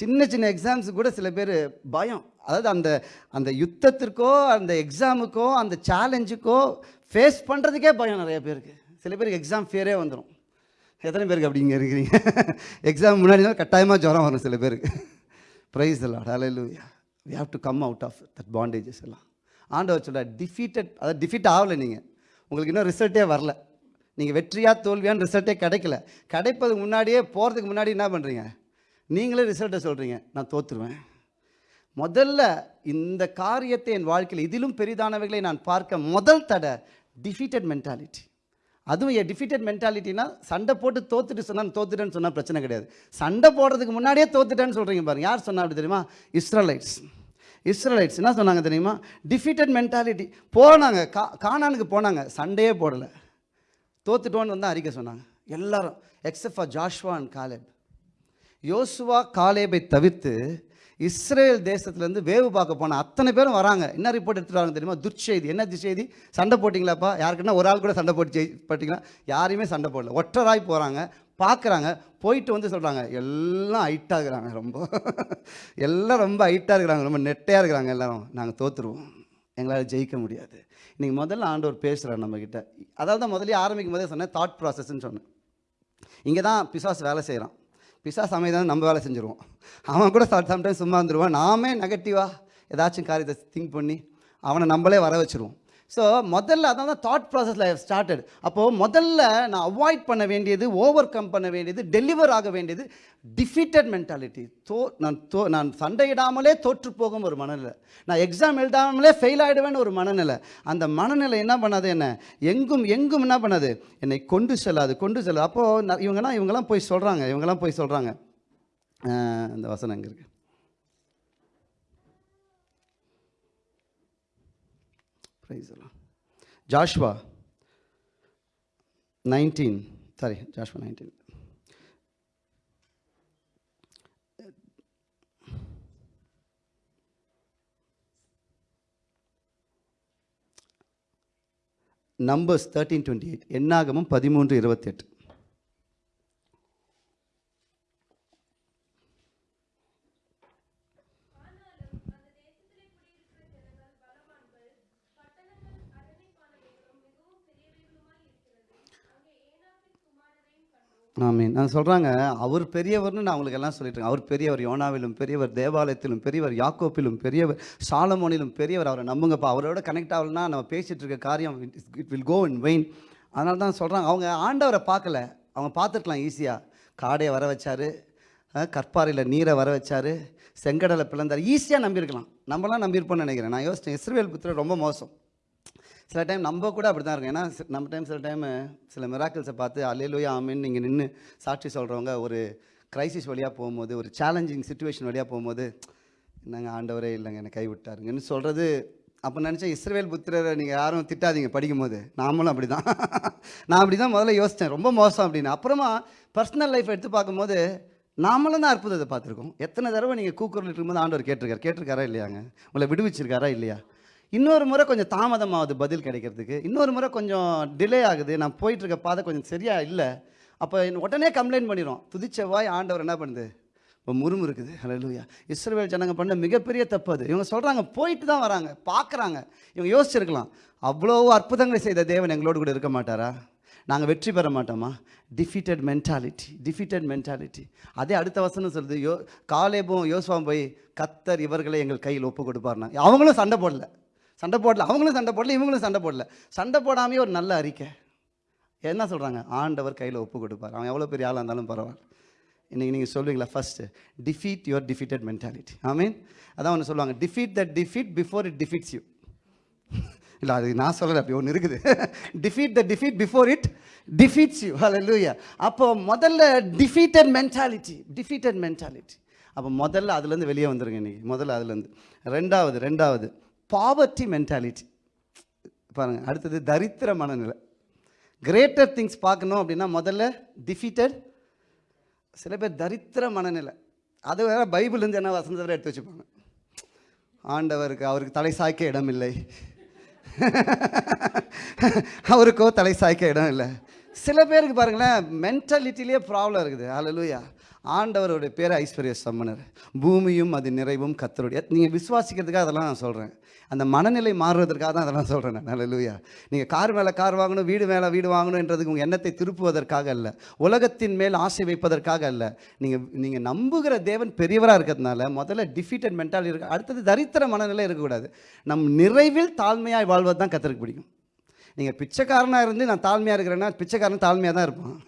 சின்ன சின்ன எக்ஸாம்ஸ் கூட சில பேர் பயம். அதாவது அந்த அந்த யுத்தத்திற்கோ அந்த எக்ஸாமுக்கோ அந்த சேலஞ்சுக்கோ ஃபேஸ் பண்ணுறதுக்கே பயம் நிறைய பேருக்கு. சில பேருக்கு எக்ஸாம் ஃபியரே வந்துடும் எத்தனை பேருக்கு அப்படிங்க இருக்கிறீங்க? எக்ஸாம் முன்னாடி தான் கட்டாயமாக ஜுரம் வரும் சில பேருக்கு. ப்ரைஸ் எல்லாம் ஹalleluya we have to come out of that bondages எல்லாம். ஆண்டவர் சொல்ல டிஃபீட்டட் அதாவது டிஃபீட் ஆகலை நீங்கள் உங்களுக்கு இன்னும் ரிசல்ட்டே வரல. நீங்கள் வெற்றியாக தோல்வியான்னு ரிசல்ட்டே கிடைக்கல. கிடைப்பதுக்கு முன்னாடியே போகிறதுக்கு முன்னாடி என்ன பண்ணுறீங்க நீங்களே ரிசல்ட்டை சொல்கிறீங்க நான் தோற்றுருவேன் முதல்ல இந்த காரியத்தை என் வாழ்க்கையில் இதிலும் பெரிதானவைகளை நான் பார்க்க முதல் தடை டிஃபீட்டட் மென்டாலிட்டி அதுவும் என் டிஃபீட்டட் மென்டாலிட்டினா சண்டை போட்டு தோத்துட்டு சொன்னால் தோத்துட்டேன்னு சொன்னால் பிரச்சனை கிடையாது. சண்டை போடுறதுக்கு முன்னாடியே தோத்துட்டேன்னு சொல்கிறீங்க பாருங்க. யார் சொன்னா அப்படி தெரியுமா? இஸ்ரலைட்ஸ். இஸ்ரலைட்ஸ் என்ன சொன்னாங்க தெரியுமா? டிஃபீட்டட் மென்டாலிட்டி போனாங்க. கா காணானுக்கு போனாங்க. சண்டையே போடலை. தோத்துட்டோன்னு வந்து அறிக்கை சொன்னாங்க. எல்லாரும் except for Joshua and Caleb. யோசுவா காலேபை தவிர்த்து இஸ்ரேல் தேசத்துலேருந்து வேவு பார்க்க போன அத்தனை பேரும் வராங்க. என்ன ரிப்போர்ட் எடுத்துகிட்டு வராங்க தெரியுமா? துர்ச்செய்தி. என்ன செய்தி சண்டை போட்டிங்களாப்பா? யாருக்குன்னா ஒரு ஆள் கூட சண்டை போட்டு ஜெயி போட்டிங்களா? யாரையுமே சண்டை போடல. ஒற்றராய் போகிறாங்க பார்க்குறாங்க. போயிட்டு வந்து சொல்கிறாங்க எல்லாம் ஹைட்டாக இருக்கிறாங்க ரொம்ப. எல்லாம் ரொம்ப ஹைட்டாக இருக்கிறாங்க. ரொம்ப நெட்டையாக இருக்கிறாங்க எல்லோரும். நாங்கள் தோற்றுருவோம் எங்களால் ஜெயிக்க முடியாது. இன்றைக்கி முதல்ல ஆண்டவர் பேசுகிறார் நம்மக்கிட்ட அதாவது தான் முதல்ல ஆரம்பிக்கும் போதே சொன்னேன் தாட் ப்ராசஸ்ன்னு சொன்னேன். இங்கே தான் பிசாஸ் வேலை செய்கிறான் பிசா அமைதான் நம்ம வேலை செஞ்சுருவோம். அவன் கூட சம்டைம்ஸ் சும்மா இருந்துருவான். நாமே நெகட்டிவாக ஏதாச்சும் காரியத்தை திங்க் பண்ணி அவனை நம்மளே வர வச்சுருவோம். ஸோ முதல்ல அதான் தான் தாட் ப்ராசஸில் ஸ்டார்டட் அப்போது முதல்ல நான் அவாய்ட் பண்ண வேண்டியது ஓவர் கம் பண்ண வேண்டியது டெலிவர் ஆக வேண்டியது டிஃபீட்டட் மென்டாலிட்டி தோ நான் தோ நான் சண்டையிடாமலே தோற்று போகும் ஒரு மனநிலை. நான் எக்ஸாம் எழுதாமலே ஃபெயில் ஆகிடுவேன்னு ஒரு மனநிலை. அந்த மனநிலை என்ன பண்ணாது என்ன? எங்கும் எங்கும் என்ன பண்ணாது? என்னை கொண்டு செல்லாது கொண்டு செல்லாது. அப்போது இவங்கெல்லாம் இவங்கெல்லாம் போய் சொல்கிறாங்க இவங்கெல்லாம் போய் சொல்கிறாங்க இந்த வசனம் இருக்குது பிரைஸ்லாம் Joshua nineteen sorry Joshua nineteen numbers thirteen twenty eight எண்ணாகமும் பதிமூன்று இருபத்தெட்டு. ஆமீன். நான் சொல்கிறாங்க அவர் பெரியவர்னு நான் உங்களுக்கு எல்லாம் சொல்லிட்டு அவர் பெரியவர் யோனாவிலும் பெரியவர் தேவாலயத்திலும் பெரியவர் யாக்கோப்பிலும் பெரியவர் சாலமோனிலும் பெரியவர் அவரை நம்புங்கப்பா. அவரோட கனெக்ட் ஆகலன்னா நம்ம பேசிகிட்டு இருக்க காரியம் it will go in vain அதனால தான் சொல்கிறாங்க அவங்க ஆண்டவரை பார்க்கல. அவங்க பார்த்துருக்கலாம் ஈஸியாக காடையை வர வச்சார் கற்பாறையில் நீரை வர வச்சார் செங்கடலை பிளந்தார். ஈஸியாக நம்பியிருக்கலாம். நம்மலாம் நம்பியிருப்போம்னு நினைக்கிறேன். நான் யோசிச்சேன் இஸ்ரேல் புத்திர ரொம்ப மோசம். சில டைம் நம்ம கூட அப்படி தான் இருக்கும். ஏன்னா நம்ம டைம் சில டைம் சில மிராக்கிள்ஸை பார்த்து அலையிலோயா ஆமின்னு நீங்கள் நின்று சாட்சி சொல்கிறவங்க ஒரு கிரைசிஸ் வழியாக போகும்போது ஒரு சேலஞ்சிங் சுச்சுவேஷன் வழியாக போகும்போது நாங்கள் ஆண்டவரே இல்லைங்க என்னை கைவிட்டாருங்கன்னு சொல்கிறது அப்போ நினச்சா இஸ்ரவேல் புத்திரரை நீங்கள் யாரும் திட்டாதீங்க படிக்கும்போது. நாமளும் அப்படி தான் நான் அப்படி தான் முதல்ல யோசித்தேன் ரொம்ப மோசம் அப்படின்னு. அப்புறமா பர்சனல் லைஃப் எடுத்து பார்க்கும்போது நாமளும் தான் அற்புதத்தை பார்த்துருக்கோம். எத்தனை தடவை நீங்கள் கூக்குரல் இருக்கும்போது ஆண்டவர் கேட்டிருக்காரு. கேட்டிருக்காரா இல்லையாங்க? உங்களை விடுவிச்சிருக்காரா இல்லையா? இன்னொரு முறை கொஞ்சம் தாமதமாகுது பதில் கிடைக்கிறதுக்கு. இன்னொரு முறை கொஞ்சம் டிலே ஆகுது. நான் போயிட்டுருக்க பாதை கொஞ்சம் சரியாக இல்லை. அப்போ உடனே கம்ப்ளைண்ட் பண்ணிடும் துதிச்ச வாய் ஆண்டவர் என்ன பண்ணுது? இப்போ முறுமுறுக்குது. ஹalleluya இஸ்ரவேல் ஜனங்க பண்ண மிகப்பெரிய தப்பு அது. இவங்க சொல்கிறாங்க போயிட்டு தான் வராங்க பார்க்குறாங்க இவங்க யோசிச்சிருக்கலாம். அவ்வளோ அற்புதங்களை செய்த தேவன் எங்களோடு கூட இருக்க மாட்டாரா? நாங்கள் வெற்றி பெற மாட்டோமா? டிஃபீட்டட் மென்டாலிட்டி டிஃபீட்டட் மென்டாலிட்டி அதே அடுத்த வசனம் சொல்லுது. யோ காலேபும் யோசுவாம் போய் கத்தர் இவர்களை எங்கள் கையில் ஒப்பு கொடுப்பார்னா அவங்களும் சண்டை போடல. சண்டை போடல. அவங்களும் சண்டை போடல இவங்களும் சண்டை போடல. சண்டை போடாமே ஒரு நல்ல அறிக்கை. என்ன சொல்கிறாங்க ஆண்டவர் கையில் ஒப்பு கொடுப்பார். அவன் எவ்வளோ பெரிய ஆளாக இருந்தாலும் பரவாயில்ல. இன்றைக்கி நீங்கள் சொல்லுவீங்களா first defeat your defeated mentality I mean அதான் ஒன்று சொல்லுவாங்க. Defeat that defeat before it defeats you இல்லை அது நான் சொல்லலை அப்படி ஒன்று இருக்குது. Defeat the defeat before it defeats you லூயா அப்போ முதல்ல டிஃபீட்டட் மென்டாலிட்டி டிஃபீட்டட் மென்டாலிட்டி அப்போ முதல்ல அதுலேருந்து வெளியே வந்துருங்க இன்னைக்கு. முதல்ல அதுலேருந்து ரெண்டாவது ரெண்டாவது. பாவர்ட்டி மென்டாலிட்டி பாருங்கள் அடுத்தது தரித்திர மனநிலை கிரேட்டர் திங்ஸ் பார்க்கணும் அப்படின்னா முதல்ல டிஃபீட்டட் சில பேர் தரித்திர மனநிலை அது வேறு பைபிள்லேருந்து என்ன வசந்தத்தில் எடுத்து வச்சுப்பாங்க? ஆண்டவருக்கு அவருக்கு தலை சாய்க்க இடம் இல்லை. அவருக்கோ தலை சாய்க்க இடம் இல்லை. சில பேருக்கு பாருங்களேன் மென்டாலிட்டிலேயே ப்ராப்ளம் இருக்குது. ஹalleluya ஆண்டவருடைய பேர் ஐஸ்வர்ய சம்மனர் பூமியும் அது நிறைவும் கத்தருடைய. நீங்கள் விசுவாசிக்கிறதுக்காக அதெல்லாம் நான் சொல்கிறேன் அந்த மனநிலை மாறுவதற்காக தான் அதெல்லாம் சொல்கிறேன் நான். லூயா நீங்கள் கார் மேலே கார் வாங்கணும் வீடு மேலே வீடு வாங்கணுன்றதுக்கு உங்கள் எண்ணத்தை திருப்புவதற்காக அல்ல. உலகத்தின் மேல் ஆசை வைப்பதற்காக அல்ல. நீங்கள் நீங்கள் நம்புகிற தேவன் பெரியவராக இருக்கிறதுனால முதல்ல டிஃபீட்டட் மென்டாலிட்டி இருக்கு. அடுத்தது தரித்திர மனநிலை இருக்கக்கூடாது. நம் நிறைவில் தாழ்மையாக வாழ்வது தான் கற்றுக்க பிடிக்கும். நீங்கள் பிச்சைக்காரனாக இருந்து நான் தாழ்மையாக இருக்கிறேன்னா பிச்சைக்காரன் தாழ்மையாக தான் இருப்பான்.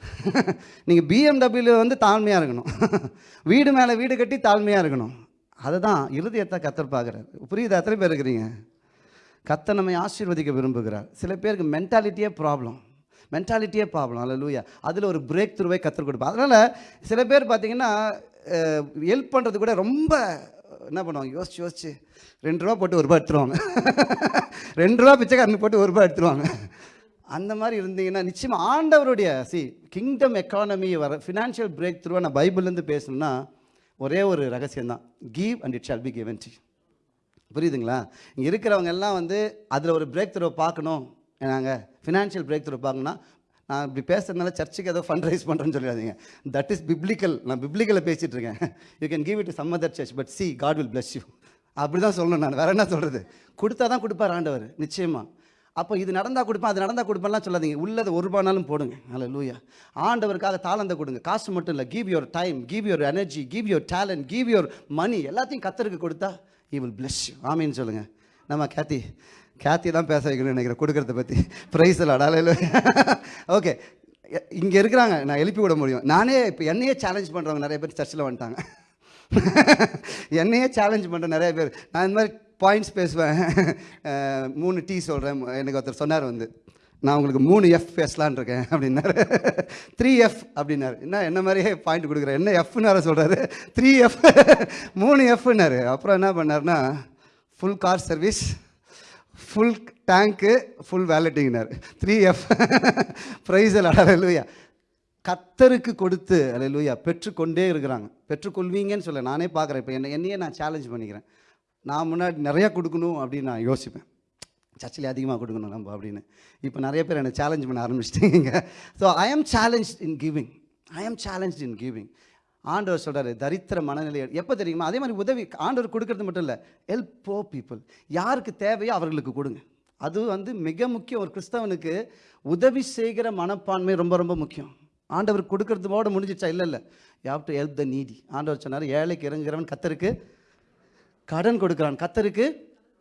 நீங்கள் பிஎம்டபிள்யூ வந்து தாழ்மையாக இருக்கணும். வீடு மேலே வீடு கட்டி தாழ்மையாக இருக்கணும். அதுதான் இருதயத்தை கத்தர் பார்க்குறாரு. புரியுது? எத்தனை பேர் இருக்கிறீங்க? கத்தை நம்மை ஆசீர்வதிக்க விரும்புகிறார். சில பேருக்கு மென்டாலிட்டியே ப்ராப்ளம் மென்டாலிட்டியே ப்ராப்ளம் அல்ல லூயா அதில் ஒரு பிரேக் த்ரூவை கற்றுக் கொடுப்பா அதனால் சில பேர் பார்த்தீங்கன்னா ஹெல்ப் பண்ணுறது கூட ரொம்ப என்ன பண்ணுவாங்க? யோசிச்சு யோசிச்சு ரெண்டு ரூபா போட்டு ஒரு ரூபா எடுத்துருவாங்க. ரெண்டு ரூபா பிச்சைக்காரன் போட்டு ஒரு ரூபா எடுத்துருவாங்க. அந்த மாதிரி இருந்தீங்கன்னா நிச்சயமாக ஆண்டவருடைய சி கிங்டம் எக்கானமி வர ஃபினான்ஷியல் பிரேக் த்ரூவாக நான் பைபிள்லேருந்து பேசணும்னா ஒரே ஒரு ரகசியம் தான் give and it shall be given D புரியுதுங்களா? இங்கே இருக்கிறவங்க எல்லாம் வந்து அதில் ஒரு பிரேக் த்ரோ பார்க்கணும். நாங்கள் ஃபினான்ஷியல் பிரேக் த்ரோ பார்க்கணும்னா நான் இப்படி பேசுறதுனால சர்ச்சுக்கு ஏதோ ஃபண்ட் ரைஸ் பண்ணுறேன்னு சொல்லிடாதீங்க. தட் இஸ் பிப்ளிக்கல் நான் பிப்ளிக்கலில் பேசிகிட்டு இருக்கேன். You can give it some other church but the God will bless you அப்படி தான் சொல்லணும் நான். வேற என்ன சொல்கிறது கொடுத்தா தான் கொடுப்பார் ஆண்டவர். நிச்சயமாக அப்போ இது நடந்தால் கொடுப்பேன் அது நடந்தால் கொடுப்பேன்லாம் சொல்லாதீங்க. உள்ளது ஒரு ரூபானாலும் போடுங்க. அல்ல லூயா ஆண்டவருக்காக தாளந்தை கொடுங்க. காசு மட்டும் இல்லை. Give your time give your energy give your talent give your money எல்லாத்தையும் கத்தருக்கு கொடுத்தா ஈ வில் bless ஆமின்னு சொல்லுங்கள் நம்ம கேத்தி கேத்தி தான் பேச வைக்கணும்னு நினைக்கிறேன். கொடுக்கறத பற்றி ப்ரைஸ் இல்லை ஓகே இங்கே இருக்கிறாங்க. நான் எழுப்பி விட முடியும். நானே இப்போ என்னையே சேலஞ்ச் பண்ணுறவங்க நிறைய பேர் சர்ச்சில் வந்துட்டாங்க. என்னையே சேலஞ்ச் பண்ணுற நிறைய பேர். நான் இந்த மாதிரி பாயிண்ட்ஸ் பேசுவேன். மூணு டீ சொல்கிறேன் எனக்கு ஒருத்தர் சொன்னார் வந்து நான் உங்களுக்கு மூணு எஃப் பேசலான் இருக்கேன் அப்படின்னாரு. த்ரீ எஃப் அப்படின்னாரு. என்ன என்ன மாதிரியே பாயிண்ட் கொடுக்குறேன் என்ன எஃப்னார சொல்கிறாரு த்ரீ எஃப் மூணு எஃப்னாரு அப்புறம் என்ன பண்ணார்னா full car service full tank full வேலட்டிங்னார் three F praise அலையா கத்தருக்கு கொடுத்து அலையிலூயா பெற்றுக்கொண்டே இருக்கிறாங்க. பெற்றுக்கொள்வீங்கன்னு சொல்ல நானே பார்க்குறேன். இப்போ என்ன என்னையே நான் சேலஞ்ச் பண்ணிக்கிறேன். நான் முன்னாடி நிறையா கொடுக்கணும் அப்படின்னு நான் யோசிப்பேன். சர்ச்சில் அதிகமாக கொடுக்கணும் நம்ம அப்படின்னு. இப்போ நிறைய பேர் என்னை சேலஞ்ச் பண்ண ஆரம்பிச்சிட்டீங்க. ஸோ ஐ ஆம் சேலஞ்ச் இன் கிவிங் ஐ ஆம் சேலஞ்ச் இன் கிவிங் ஆண்டவர் சொல்கிறாரு தரித்திர மனநிலை. எப்போ தெரியுமா? அதே மாதிரி உதவி ஆண்டவர் கொடுக்கறது மட்டும் இல்லை ஹெல்ப் போ பீப்புள் யாருக்கு தேவையோ அவர்களுக்கு கொடுங்க. அது வந்து மிக முக்கியம். ஒரு கிறிஸ்தவனுக்கு உதவி செய்கிற மனப்பான்மை ரொம்ப ரொம்ப முக்கியம். ஆண்டவர் கொடுக்கறதுவோட முடிஞ்சிச்சா? இல்லை இல்லை. You to help the needy ஆண்டவர் சொன்னார் ஏழைக்கு இறங்குகிறவன் கத்தருக்கு கடன் கொடுக்குறான். கத்தருக்கு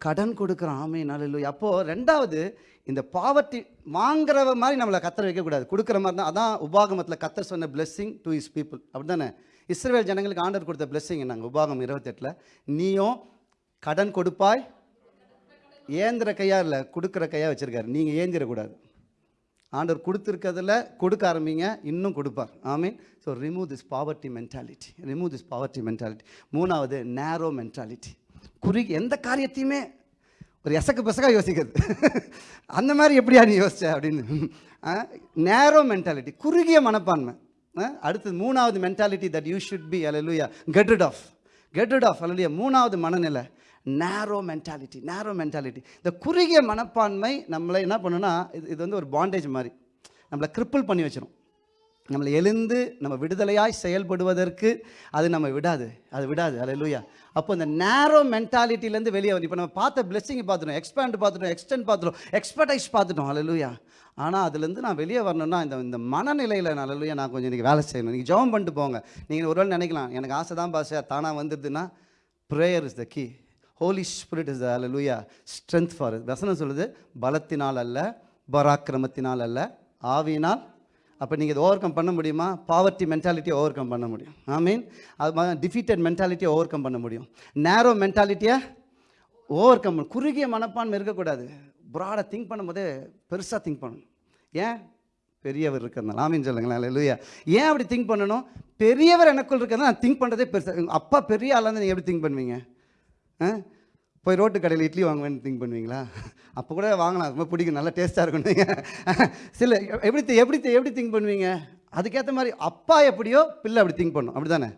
கடன் கொடுக்குறான். ஆமே நல்ல அப்போது ரெண்டாவது இந்த பாவர்ட்டி வாங்குறவ மாதிரி நம்மளை கத்தரை வைக்கக்கூடாது. கொடுக்குற மாதிரி தான் அதான் உபாகமத்தில் கத்தர் சொன்ன பிளெஸ்ஸிங் டு இஸ் பீப்புள் அப்படி தானே இஸ்ரேல் ஜனங்களுக்கு ஆண்டர் கொடுத்த பிளெஸ்ஸிங் நாங்கள் உபாகம் இருபத்தெட்டில் நீயும் கடன் கொடுப்பாய் ஏந்திர கையாக இல்லை கொடுக்குற கையாக வச்சுருக்காரு. நீங்கள் ஏந்திரக்கூடாது. ஆண்டவர் கொடுத்துருக்கிறதுல கொடுக்க ஆரம்பிங்க இன்னும் கொடுப்பார். ஆமீன். So remove this poverty mentality remove this poverty mentality மூணாவது நேரோ மென்டாலிட்டி குறி எந்த காரியத்தையுமே ஒரு எசக்கு பெசக்காக யோசிக்கிறது அந்த மாதிரி எப்படியா நீ யோசிச்ச அப்படின்னு. நேரோ மென்டாலிட்டி குறுகிய மனப்பான்மை. ஆ, அடுத்தது மூணாவது mentality that you should be hallelujah get rid of get rid of அலலுயா மூணாவது மனநிலை. நேரோ மென்டாலிட்டி நேரோ மென்டாலிட்டி இந்த குறுகிய மனப்பான்மை நம்மளை என்ன பண்ணுன்னா இது இது வந்து ஒரு பாண்டேஜ் மாதிரி. நம்மளை கிரிப்பிள் பண்ணி வச்சிடும் நம்மளை எழுந்து நம்ம விடுதலையாய் செயல்படுவதற்கு அது நம்ம விடாது. அது விடாது. அல்லேலூயா அப்போ இந்த நேரோ மென்டாலிட்டிலேருந்து வெளியே வரும் இப்போ நம்ம பார்த்த பிளெஸ்ஸிங் பார்த்துட்டோம் எக்ஸ்பேண்ட் பார்த்துட்டோம் எக்ஸ்டெண்ட் பார்த்துட்டோம் எக்ஸ்பர்டைஸ் பார்த்துட்டோம். அல்லேலூயா ஆனால் அதுலேருந்து நான் வெளியே வரணும்னா இந்த இந்த மனநிலையில் நான் அல்லேலூயா நான் கொஞ்சம் இன்றைக்கி வேலை செய்யணும். நீங்கள் ஜெபம் பண்ணிட்டு போங்க. நீங்கள் ஒரு வேளை நினைக்கலாம் எனக்கு ஆசை தான் பாச தானாக வந்துடுதுன்னா prayer is the key Holy Spirit is லூயா ஸ்ட்ரென்த் ஃபார் வசனம் சொல்லுது பலத்தினால் அல்ல பராக்கிரமத்தினால் அல்ல ஆவியினால். அப்போ நீங்கள் இதை ஓவர் கம் பண்ண முடியுமா? பாவர்ட்டி மென்டாலிட்டியை ஓவர் கம் பண்ண முடியும். ஐ மீன் அது மாதிரி டிஃபீட்டட் மென்டாலிட்டியை ஓவர் கம் பண்ண முடியும். நேரோ மென்டாலிட்டியை ஓவர் கம் குறுகிய மனப்பான்மை இருக்கக்கூடாது. ப்ராடாக திங்க் பண்ணும்போதே பெருசாக திங்க் பண்ணணும். ஏன்? பெரியவர் இருக்கிறதுனால. ஆமீன் சொல்லுங்களேன். இல்லையா ஏன் அப்படி திங்க் பண்ணணும்? பெரியவர் எனக்குள் இருக்கிறதா நான் திங்க் பண்ணுறதே பெருசாக அப்பா பெரிய ஆளாக நீங்கள் எப்படி திங்க் பண்ணுவீங்க? போய் ரோட்டு கடையில் இட்லி வாங்குவேன்னு திங்க் பண்ணுவீங்களா? அப்போ கூட வாங்கலாம். ரொம்ப பிடிக்கும். நல்லா டேஸ்ட்டாக இருக்கும். நீங்கள் சில எப்படி எப்படி எப்படி திங்க் பண்ணுவீங்க? அதுக்கேற்ற மாதிரி அப்பா எப்படியோ பிள்ளை அப்படி திங்க் பண்ணும். அப்படி தானே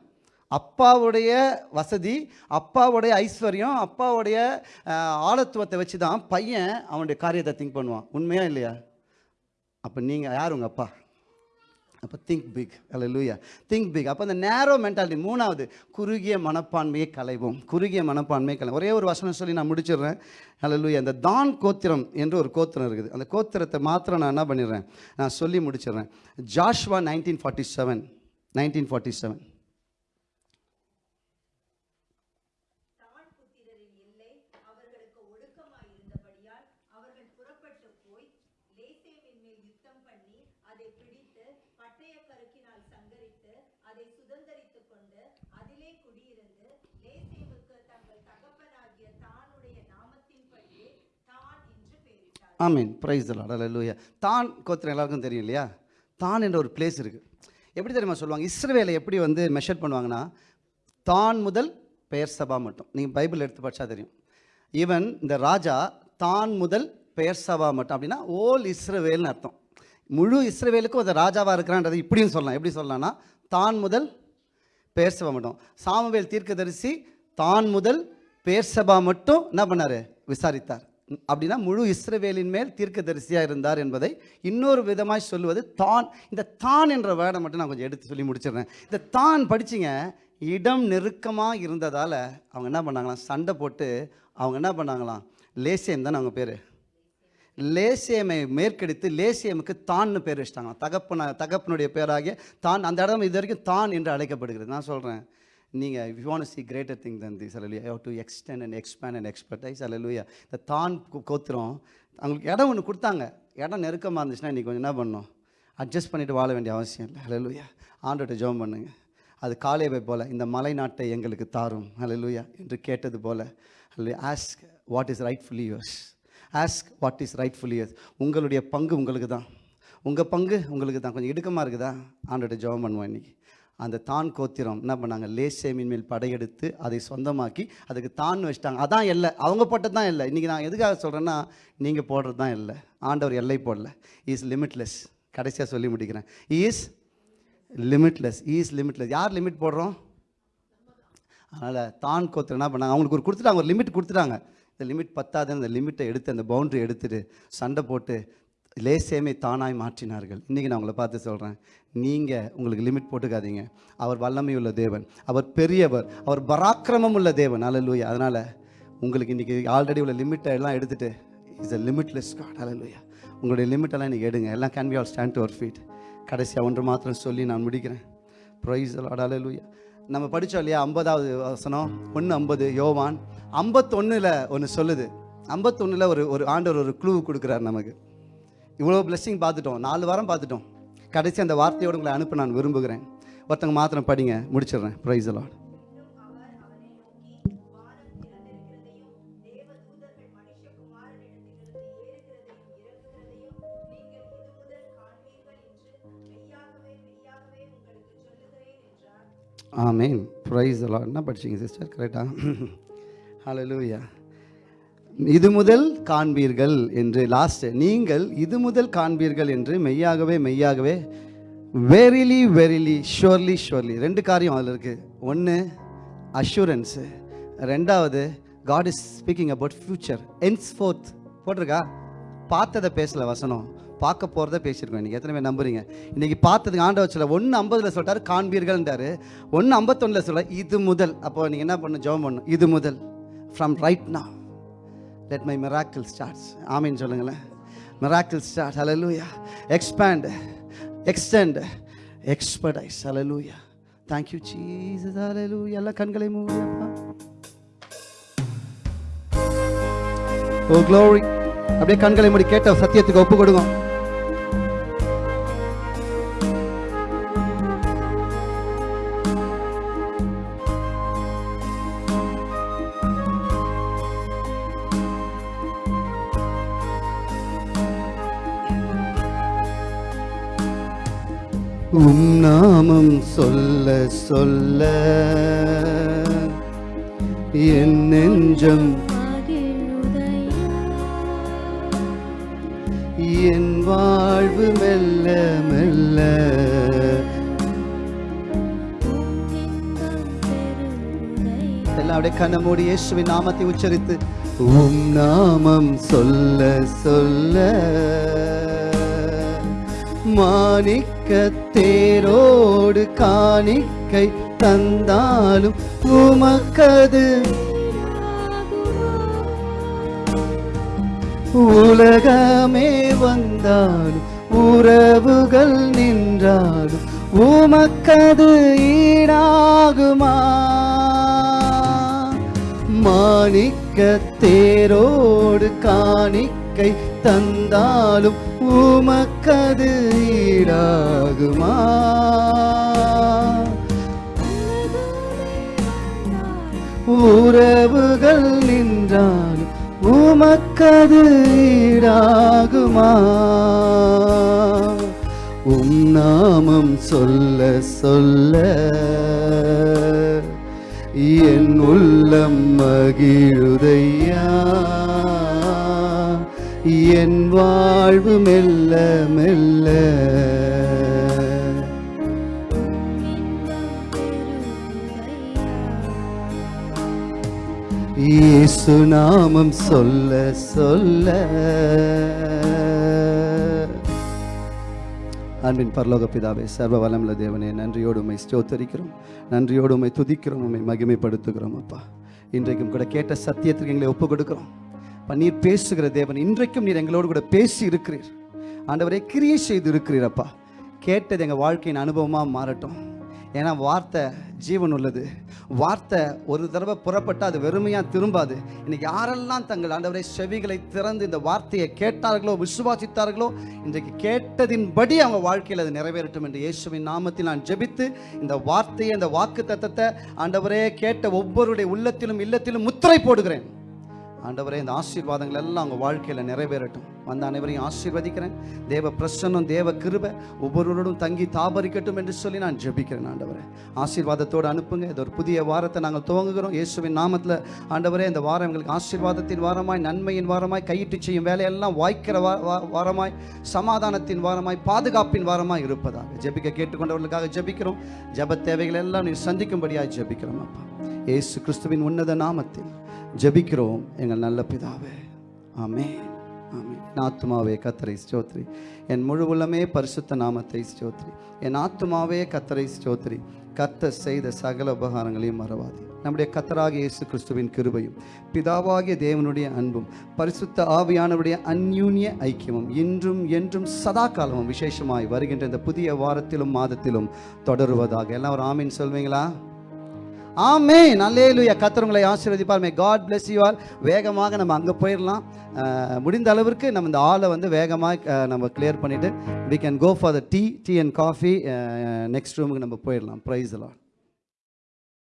அப்பாவுடைய வசதி அப்பாவுடைய ஐஸ்வர்யம் அப்பாவுடைய ஆழத்துவத்தை வச்சு தான் பையன் அவனுடைய காரியத்தை திங்க் பண்ணுவான். உண்மையா இல்லையா? அப்போ நீங்கள் யார் உங்கள் அப்பா? அப்போ திங்க் பிக் அல்ல லூயா திங்க் பிக் அப்போ அந்த நேரோ மென்டாலிட்டி மூணாவது குறுகிய மனப்பான்மையை கலைவோம் குறுகிய மனப்பான்மையை கலை ஒரே ஒரு வசனம் சொல்லி நான் முடிச்சிடுறேன். அல்ல லூயா அந்த தான் கோத்திரம் என்று ஒரு கோத்திரம் இருக்குது. அந்த கோத்திரத்தை மாத்திரம் நான் என்ன பண்ணிடுறேன்? நான் சொல்லி முடிச்சிடுறேன். Joshua nineteen forty seven nineteen forty seven தான் புத்திரரின் எல்லை அவர்களுக்கு ஒடுக்கமாய் இருந்தபடியால் அவர்கள் புறப்பட்டு போய் லேசேமின் மேல் யுத்தம் பண்ணி அதை பிடித்து பட்டய கருக்கினால் சங்கரித்து அதை சுதந்தரித்துக் கொண்டு அதிலே குடியிருந்து லேசேமுக்கு தங்கள் தகப்பனாகிய தானுடைய நாமத்தின்படியே தான் என்று பெயரிட்டார் ஆமீன். ப்ரைஸ் லூயா தான் கோத்திரம் எல்லாருக்கும் தெரியும் இல்லையா? தான் என்ற ஒரு பிளேஸ் இருக்குது எப்படி தெரியுமா சொல்லுவாங்க? இஸ்ரவேலை எப்படி வந்து மெஷர் பண்ணுவாங்கன்னா தான் முதல் பெயர் சபா மட்டும். நீங்கள் பைபிள் எடுத்து படிச்சா தெரியும். ஈவன் இந்த ராஜா தான் முதல் பெயர் சபா மட்டும் அப்படின்னா ஓல் இஸ்ரவேல்னு அர்த்தம். முழு இஸ்ரவேலுக்கும் அது ராஜாவாக இருக்கிறான்றது இப்படியும் சொல்லலாம். எப்படி சொல்லலாம்னா தான் முதல் பெயர் சபா மட்டும். சாமுவேல் தீர்க்கதரிசி தான் முதல் பேர்சபா மட்டும் என்ன பண்ணார்? விசாரித்தார். அப்படின்னா முழு இஸ்ரவேலின் மேல் தீர்க்கதரிசியாக இருந்தார் என்பதை இன்னொரு விதமாக சொல்லுவது தான். இந்த தான் என்ற வேர்டை மட்டும் நான் கொஞ்சம் எடுத்து சொல்லி முடிச்சிடுறேன். இந்த தான் படிச்சிங்க இடம் நெருக்கமாக இருந்ததால் அவங்க என்ன பண்ணாங்களாம்? சண்டை போட்டு அவங்க என்ன பண்ணாங்களாம்? லேசியம் தானே அவங்க பேர்? லேசியமை மேற்கடித்து லேசியமுக்கு தான்னு பேர் வச்சிட்டாங்களாம். தகப்பன தகப்பனுடைய பேராகிய தான். அந்த இடம் இது வரைக்கும் தான் என்று அழைக்கப்படுகிறது. நான் சொல்கிறேன் நீங்கள் you want see greater thing than this அல்லையா have to extend and expand and expertise அலலுயா இந்த தான் கோத்திரம் அவங்களுக்கு இடம் ஒன்று கொடுத்தாங்க. இடம் நெருக்கமாக இருந்துச்சுன்னா இன்றைக்கி கொஞ்சம் என்ன பண்ணணும்? அட்ஜஸ்ட் பண்ணிவிட்டு வாழ வேண்டிய அவசியம் இல்லை அலலுயா ஆண்டோட்ட ஜோம் பண்ணுங்க. அது காலேவை போல் இந்த மலை நாட்டை எங்களுக்கு தாரும் அலலுயா என்று கேட்டது போல் அல்லையா ask what is rightfully yours ask what is rightfully yours உங்களுடைய பங்கு உங்களுக்கு தான் உங்கள் பங்கு உங்களுக்கு தான் கொஞ்சம் இடுக்கமாக இருக்குதா? ஆண்டோட ஜெபம் பண்ணுவோம் இன்னைக்கு. அந்த தான் கோத்திரம் என்ன பண்ணாங்க? லேசேமின் மேல் படையெடுத்து அதை சொந்தமாக்கி அதுக்கு தான் வச்சிட்டாங்க. அதான் இல்லை அவங்க போட்டது தான் இல்லை இன்றைக்கி நான் எதுக்காக சொல்கிறேன்னா நீங்கள் போடுறது தான் இல்லை ஆண்டவர் எல்லை போடல. இஸ் லிமிட்லெஸ் கடைசியாக சொல்லி முடிக்கிறேன். இஸ் லிமிட்லெஸ் இஸ் லிமிட்லெஸ் யார் லிமிட் போடுறோம்? அதனால் தான் கோத்திரம் என்ன பண்ணாங்க? அவங்களுக்கு ஒரு கொடுத்துட்டாங்க. ஒரு லிமிட் கொடுத்துட்டாங்க. இந்த லிமிட் பத்தாது அந்த லிமிட்டை எடுத்து அந்த பவுண்டரி எடுத்துட்டு சண்டை போட்டு லேசேமை தானாய் மாற்றினார்கள். இன்றைக்கி நான் உங்களை பார்த்து சொல்கிறேன் நீங்கள் உங்களுக்கு லிமிட் போட்டுக்காதீங்க. அவர் வல்லமை உள்ள தேவன் அவர் பெரியவர் அவர் பராக்கிரமம் உள்ள தேவன். அல்லூயா அதனால் உங்களுக்கு இன்றைக்கி ஆல்ரெடி உள்ள லிமிட்டை எல்லாம் எடுத்துகிட்டு இஸ் அ லிமிட்லெஸ் காட் அல்லூயா உங்களுடைய லிமிட்டெல்லாம் இன்றைக்கி எடுங்க. எல்லாம் can be all stand to our feet கடைசியாக ஒன்று மாத்திரம் சொல்லி நான் முடிக்கிறேன். ப்ரைஸ் அல்லூயா நம்ம படித்தோம் இல்லையா? ஐம்பதாவது வசனம். ஒன்று ஐம்பது யோவான். ஐம்பத்தொன்னில் ஒன்று சொல்லுது. ஐம்பத்தொன்னில் ஒரு ஒரு ஆண்டவர் ஒரு க்ளூ கொடுக்குறாரு நமக்கு. இவ்வளோ பிளெஸ்ஸிங் பார்த்துட்டோம். நாலு வாரம் பார்த்துட்டோம். கடைசி அந்த வார்த்தையோடு உங்களை அனுப்ப நான் விரும்புகிறேன். ஒருத்தங்க மாத்திரம் படிங்க. முடிச்சிடுறேன். ப்ரைஸ் எல்லாம் ஆமேன் ப்ரைஸ் அலாட் என்ன படிச்சிங்க சிஸ்டர் கரெக்டாக ஹலோ லூயா இது முதல் காண்பீர்கள் என்று லாஸ்ட் நீங்கள் இது முதல் காண்பீர்கள் என்று மெய்யாகவே மெய்யாகவே வெரிலி வெரிலி ஷுவர்லி ஷுவர்லி ரெண்டு காரியம் அதில் இருக்குது ஒன்று அஷூரன்ஸு ரெண்டாவது God is speaking about future ends ஃபோர்த் போட்டிருக்கா? பார்த்ததை பேசல வசனம். பார்க்க போகிறத பேசியிருக்கோம். இன்றைக்கி எத்தனை பேர் நம்புறீங்க? இன்றைக்கி பார்த்ததுக்கு ஆண்டவர் சொல்ல ஒன்று ஐம்பதில் சொல்லிட்டாரு காண்பீர்கள்ன்றாரு. ஒன்று ஐம்பத்தொன்னில் சொல்ல இது முதல். அப்போ நீங்கள் என்ன பண்ணணும்? ஜெபம் பண்ணணும். இது முதல். From right now let my miracle starts ஆமின்னு சொல்லுங்களேன். மெராக்கிள் ஸ்டார்ட் அலலூயா எக்ஸ்பேண்ட் எக்ஸ்டெண்ட் எக்ஸ்பர்டைஸ் அலலூயா தேங்க்யூ சீஸ் ஜீசஸ் எல்லா கண்களை மூடியப்பா ஓ oh, க்ளோரி அப்படியே கண்களை மூடி கேட்ட சத்தியத்துக்கு ஒப்பு கொடுங்க. உம் நாமம் சொல்ல சொல்ல என் நெஞ்சம் என் வாழ்வு மெல்ல மெல்ல எல்லாம் அப்படியே கண்ண மூடி இயேசுவின் நாமத்தை உச்சரித்து உம் நாமம் சொல்ல சொல்ல மாணிக்க தேரோடு காணிக்கை தந்தாலும் உமக்கது. உலகமே வந்தாலும் உறவுகள் நின்றாலும் உமக்கது ஈடாகுமா? மாணிக்க தேரோடு காணிக்கை தந்தாலும் உமக்கது ஈடாகுமா? உறவுகள் நின்றால் உமக்கது ஈடாகுமா? உம் நாமம் சொல்ல சொல்ல என் உள்ளம் மகிழுதையா? என் வாழ்வு மெல்ல மெல்ல. இயேசு நாமம் சொல்ல சொல்ல. அன்பின் பரலோக பிதாவே சர்வ வளமுள்ள தேவனே நன்றியோடு உண்மை ஸ்தோத்தரிக்கிறோம். நன்றியோடு உண்மை துதிக்கிறோம் உண்மை மகிமைப்படுத்துகிறோம் அப்பா. இன்றைக்கும் கூட கேட்ட சத்தியத்திற்கு எங்களை ஒப்பு கொடுக்கிறோம் நீர் பேசுகிற தேவன். இன்றைக்கும் நீர் எங்களோடு கூட பேசி இருக்கிறீர். ஆண்டவரே கிரியை செய்து இருக்கிறீர் அப்பா. கேட்டது எங்கள் வாழ்க்கையின் அனுபவமாக மாறட்டும். ஏன்னா வார்த்தை ஜீவன் உள்ளது. வார்த்தை ஒரு தடவை புறப்பட்டால் அது வெறுமையாக திரும்பாது. இன்னைக்கு யாரெல்லாம் தங்கள் ஆண்டவரை செவிகளை திறந்து இந்த வார்த்தையை கேட்டார்களோ விசுவாசித்தார்களோ இன்றைக்கு கேட்டதின்படி அவங்க வாழ்க்கையில் அது நிறைவேறட்டும் என்று இயேசுவின் நாமத்தில் நான் ஜெபித்து இந்த வார்த்தையை இந்த வாக்கு தத்தத்தை ஆண்டவரே கேட்ட ஒவ்வொருடைய உள்ளத்திலும் இல்லத்திலும் முத்திரை போடுகிறேன். ஆண்டவரே இந்த ஆசீர்வாதங்கள் எல்லாம் அவங்க வாழ்க்கையில் நிறைவேறட்டும். வந்த அனைவரையும் ஆசீர்வதிக்கிறேன். தேவ பிரசன்னம் தேவ கிருபை ஒவ்வொருவரோடும் தங்கி தாபரிக்கட்டும் என்று சொல்லி நான் ஜெபிக்கிறேன் ஆண்டவரே. ஆசீர்வாதத்தோடு அனுப்புங்க. இது ஒரு புதிய வாரத்தை நாங்கள் துவங்குகிறோம். இயேசுவின் நாமத்தில் ஆண்டவரே இந்த வாரம் எங்களுக்கு ஆசீர்வாதத்தின் வாரமாய் நன்மையின் வாரமாய் கையிட்டு செய்யும் வேலையெல்லாம் வாய்க்கிற வா- வாரமாய் சமாதானத்தின் வாரமாய் பாதுகாப்பின் வாரமாய் இருப்பதாக. ஜெபிக்க கேட்டுக்கொண்டவர்களுக்காக ஜெபிக்கிறோம். ஜெப தேவைகள் எல்லாம் நீ சந்திக்கும்படியாக ஜெபிக்கிறோம் அப்பா. இயேசு கிறிஸ்துவின் உன்னத நாமத்தில். ஜபிக்கிறோம். எங்கள் நல்ல பிதாவே. ஆமே ஆமே என் ஆத்துமாவே கத்தரை ஸ்தோத்ரி. என் முழு உள்ளமே பரிசுத்த நாமத்தை ஸ்தோத்ரி. என் ஆத்மாவே கத்தரை ஸ்தோத்ரி. கத்தர் செய்த சகல உபகாரங்களையும் மறவாது. நம்முடைய கத்தராகிய இயேசு கிறிஸ்துவின் கிருபையும் பிதாவாகிய தேவனுடைய அன்பும் பரிசுத்த ஆவியானவருடைய அந்யூன்ய ஐக்கியமும் இன்றும் என்றும் சதா காலமும் விசேஷமாய் வருகின்ற இந்த புதிய வாரத்திலும் மாதத்திலும் தொடருவதாக. எல்லாம் ஒரு ஆமீன் சொல்வீங்களா? ஆமே நல்லேலுயா கத்தர் ஆசீர்வதிப்பார். May God bless you all வேகமாக நம்ம அங்கே போயிடலாம் முடிந்த அளவிற்கு நம்ம இந்த ஆளை வந்து வேகமாக நம்ம கிளியர் பண்ணிவிட்டு we can go for the tea tea and coffee next ரூமுக்கு நம்ம போயிடலாம் ப்ரைஸ் எல்லாம்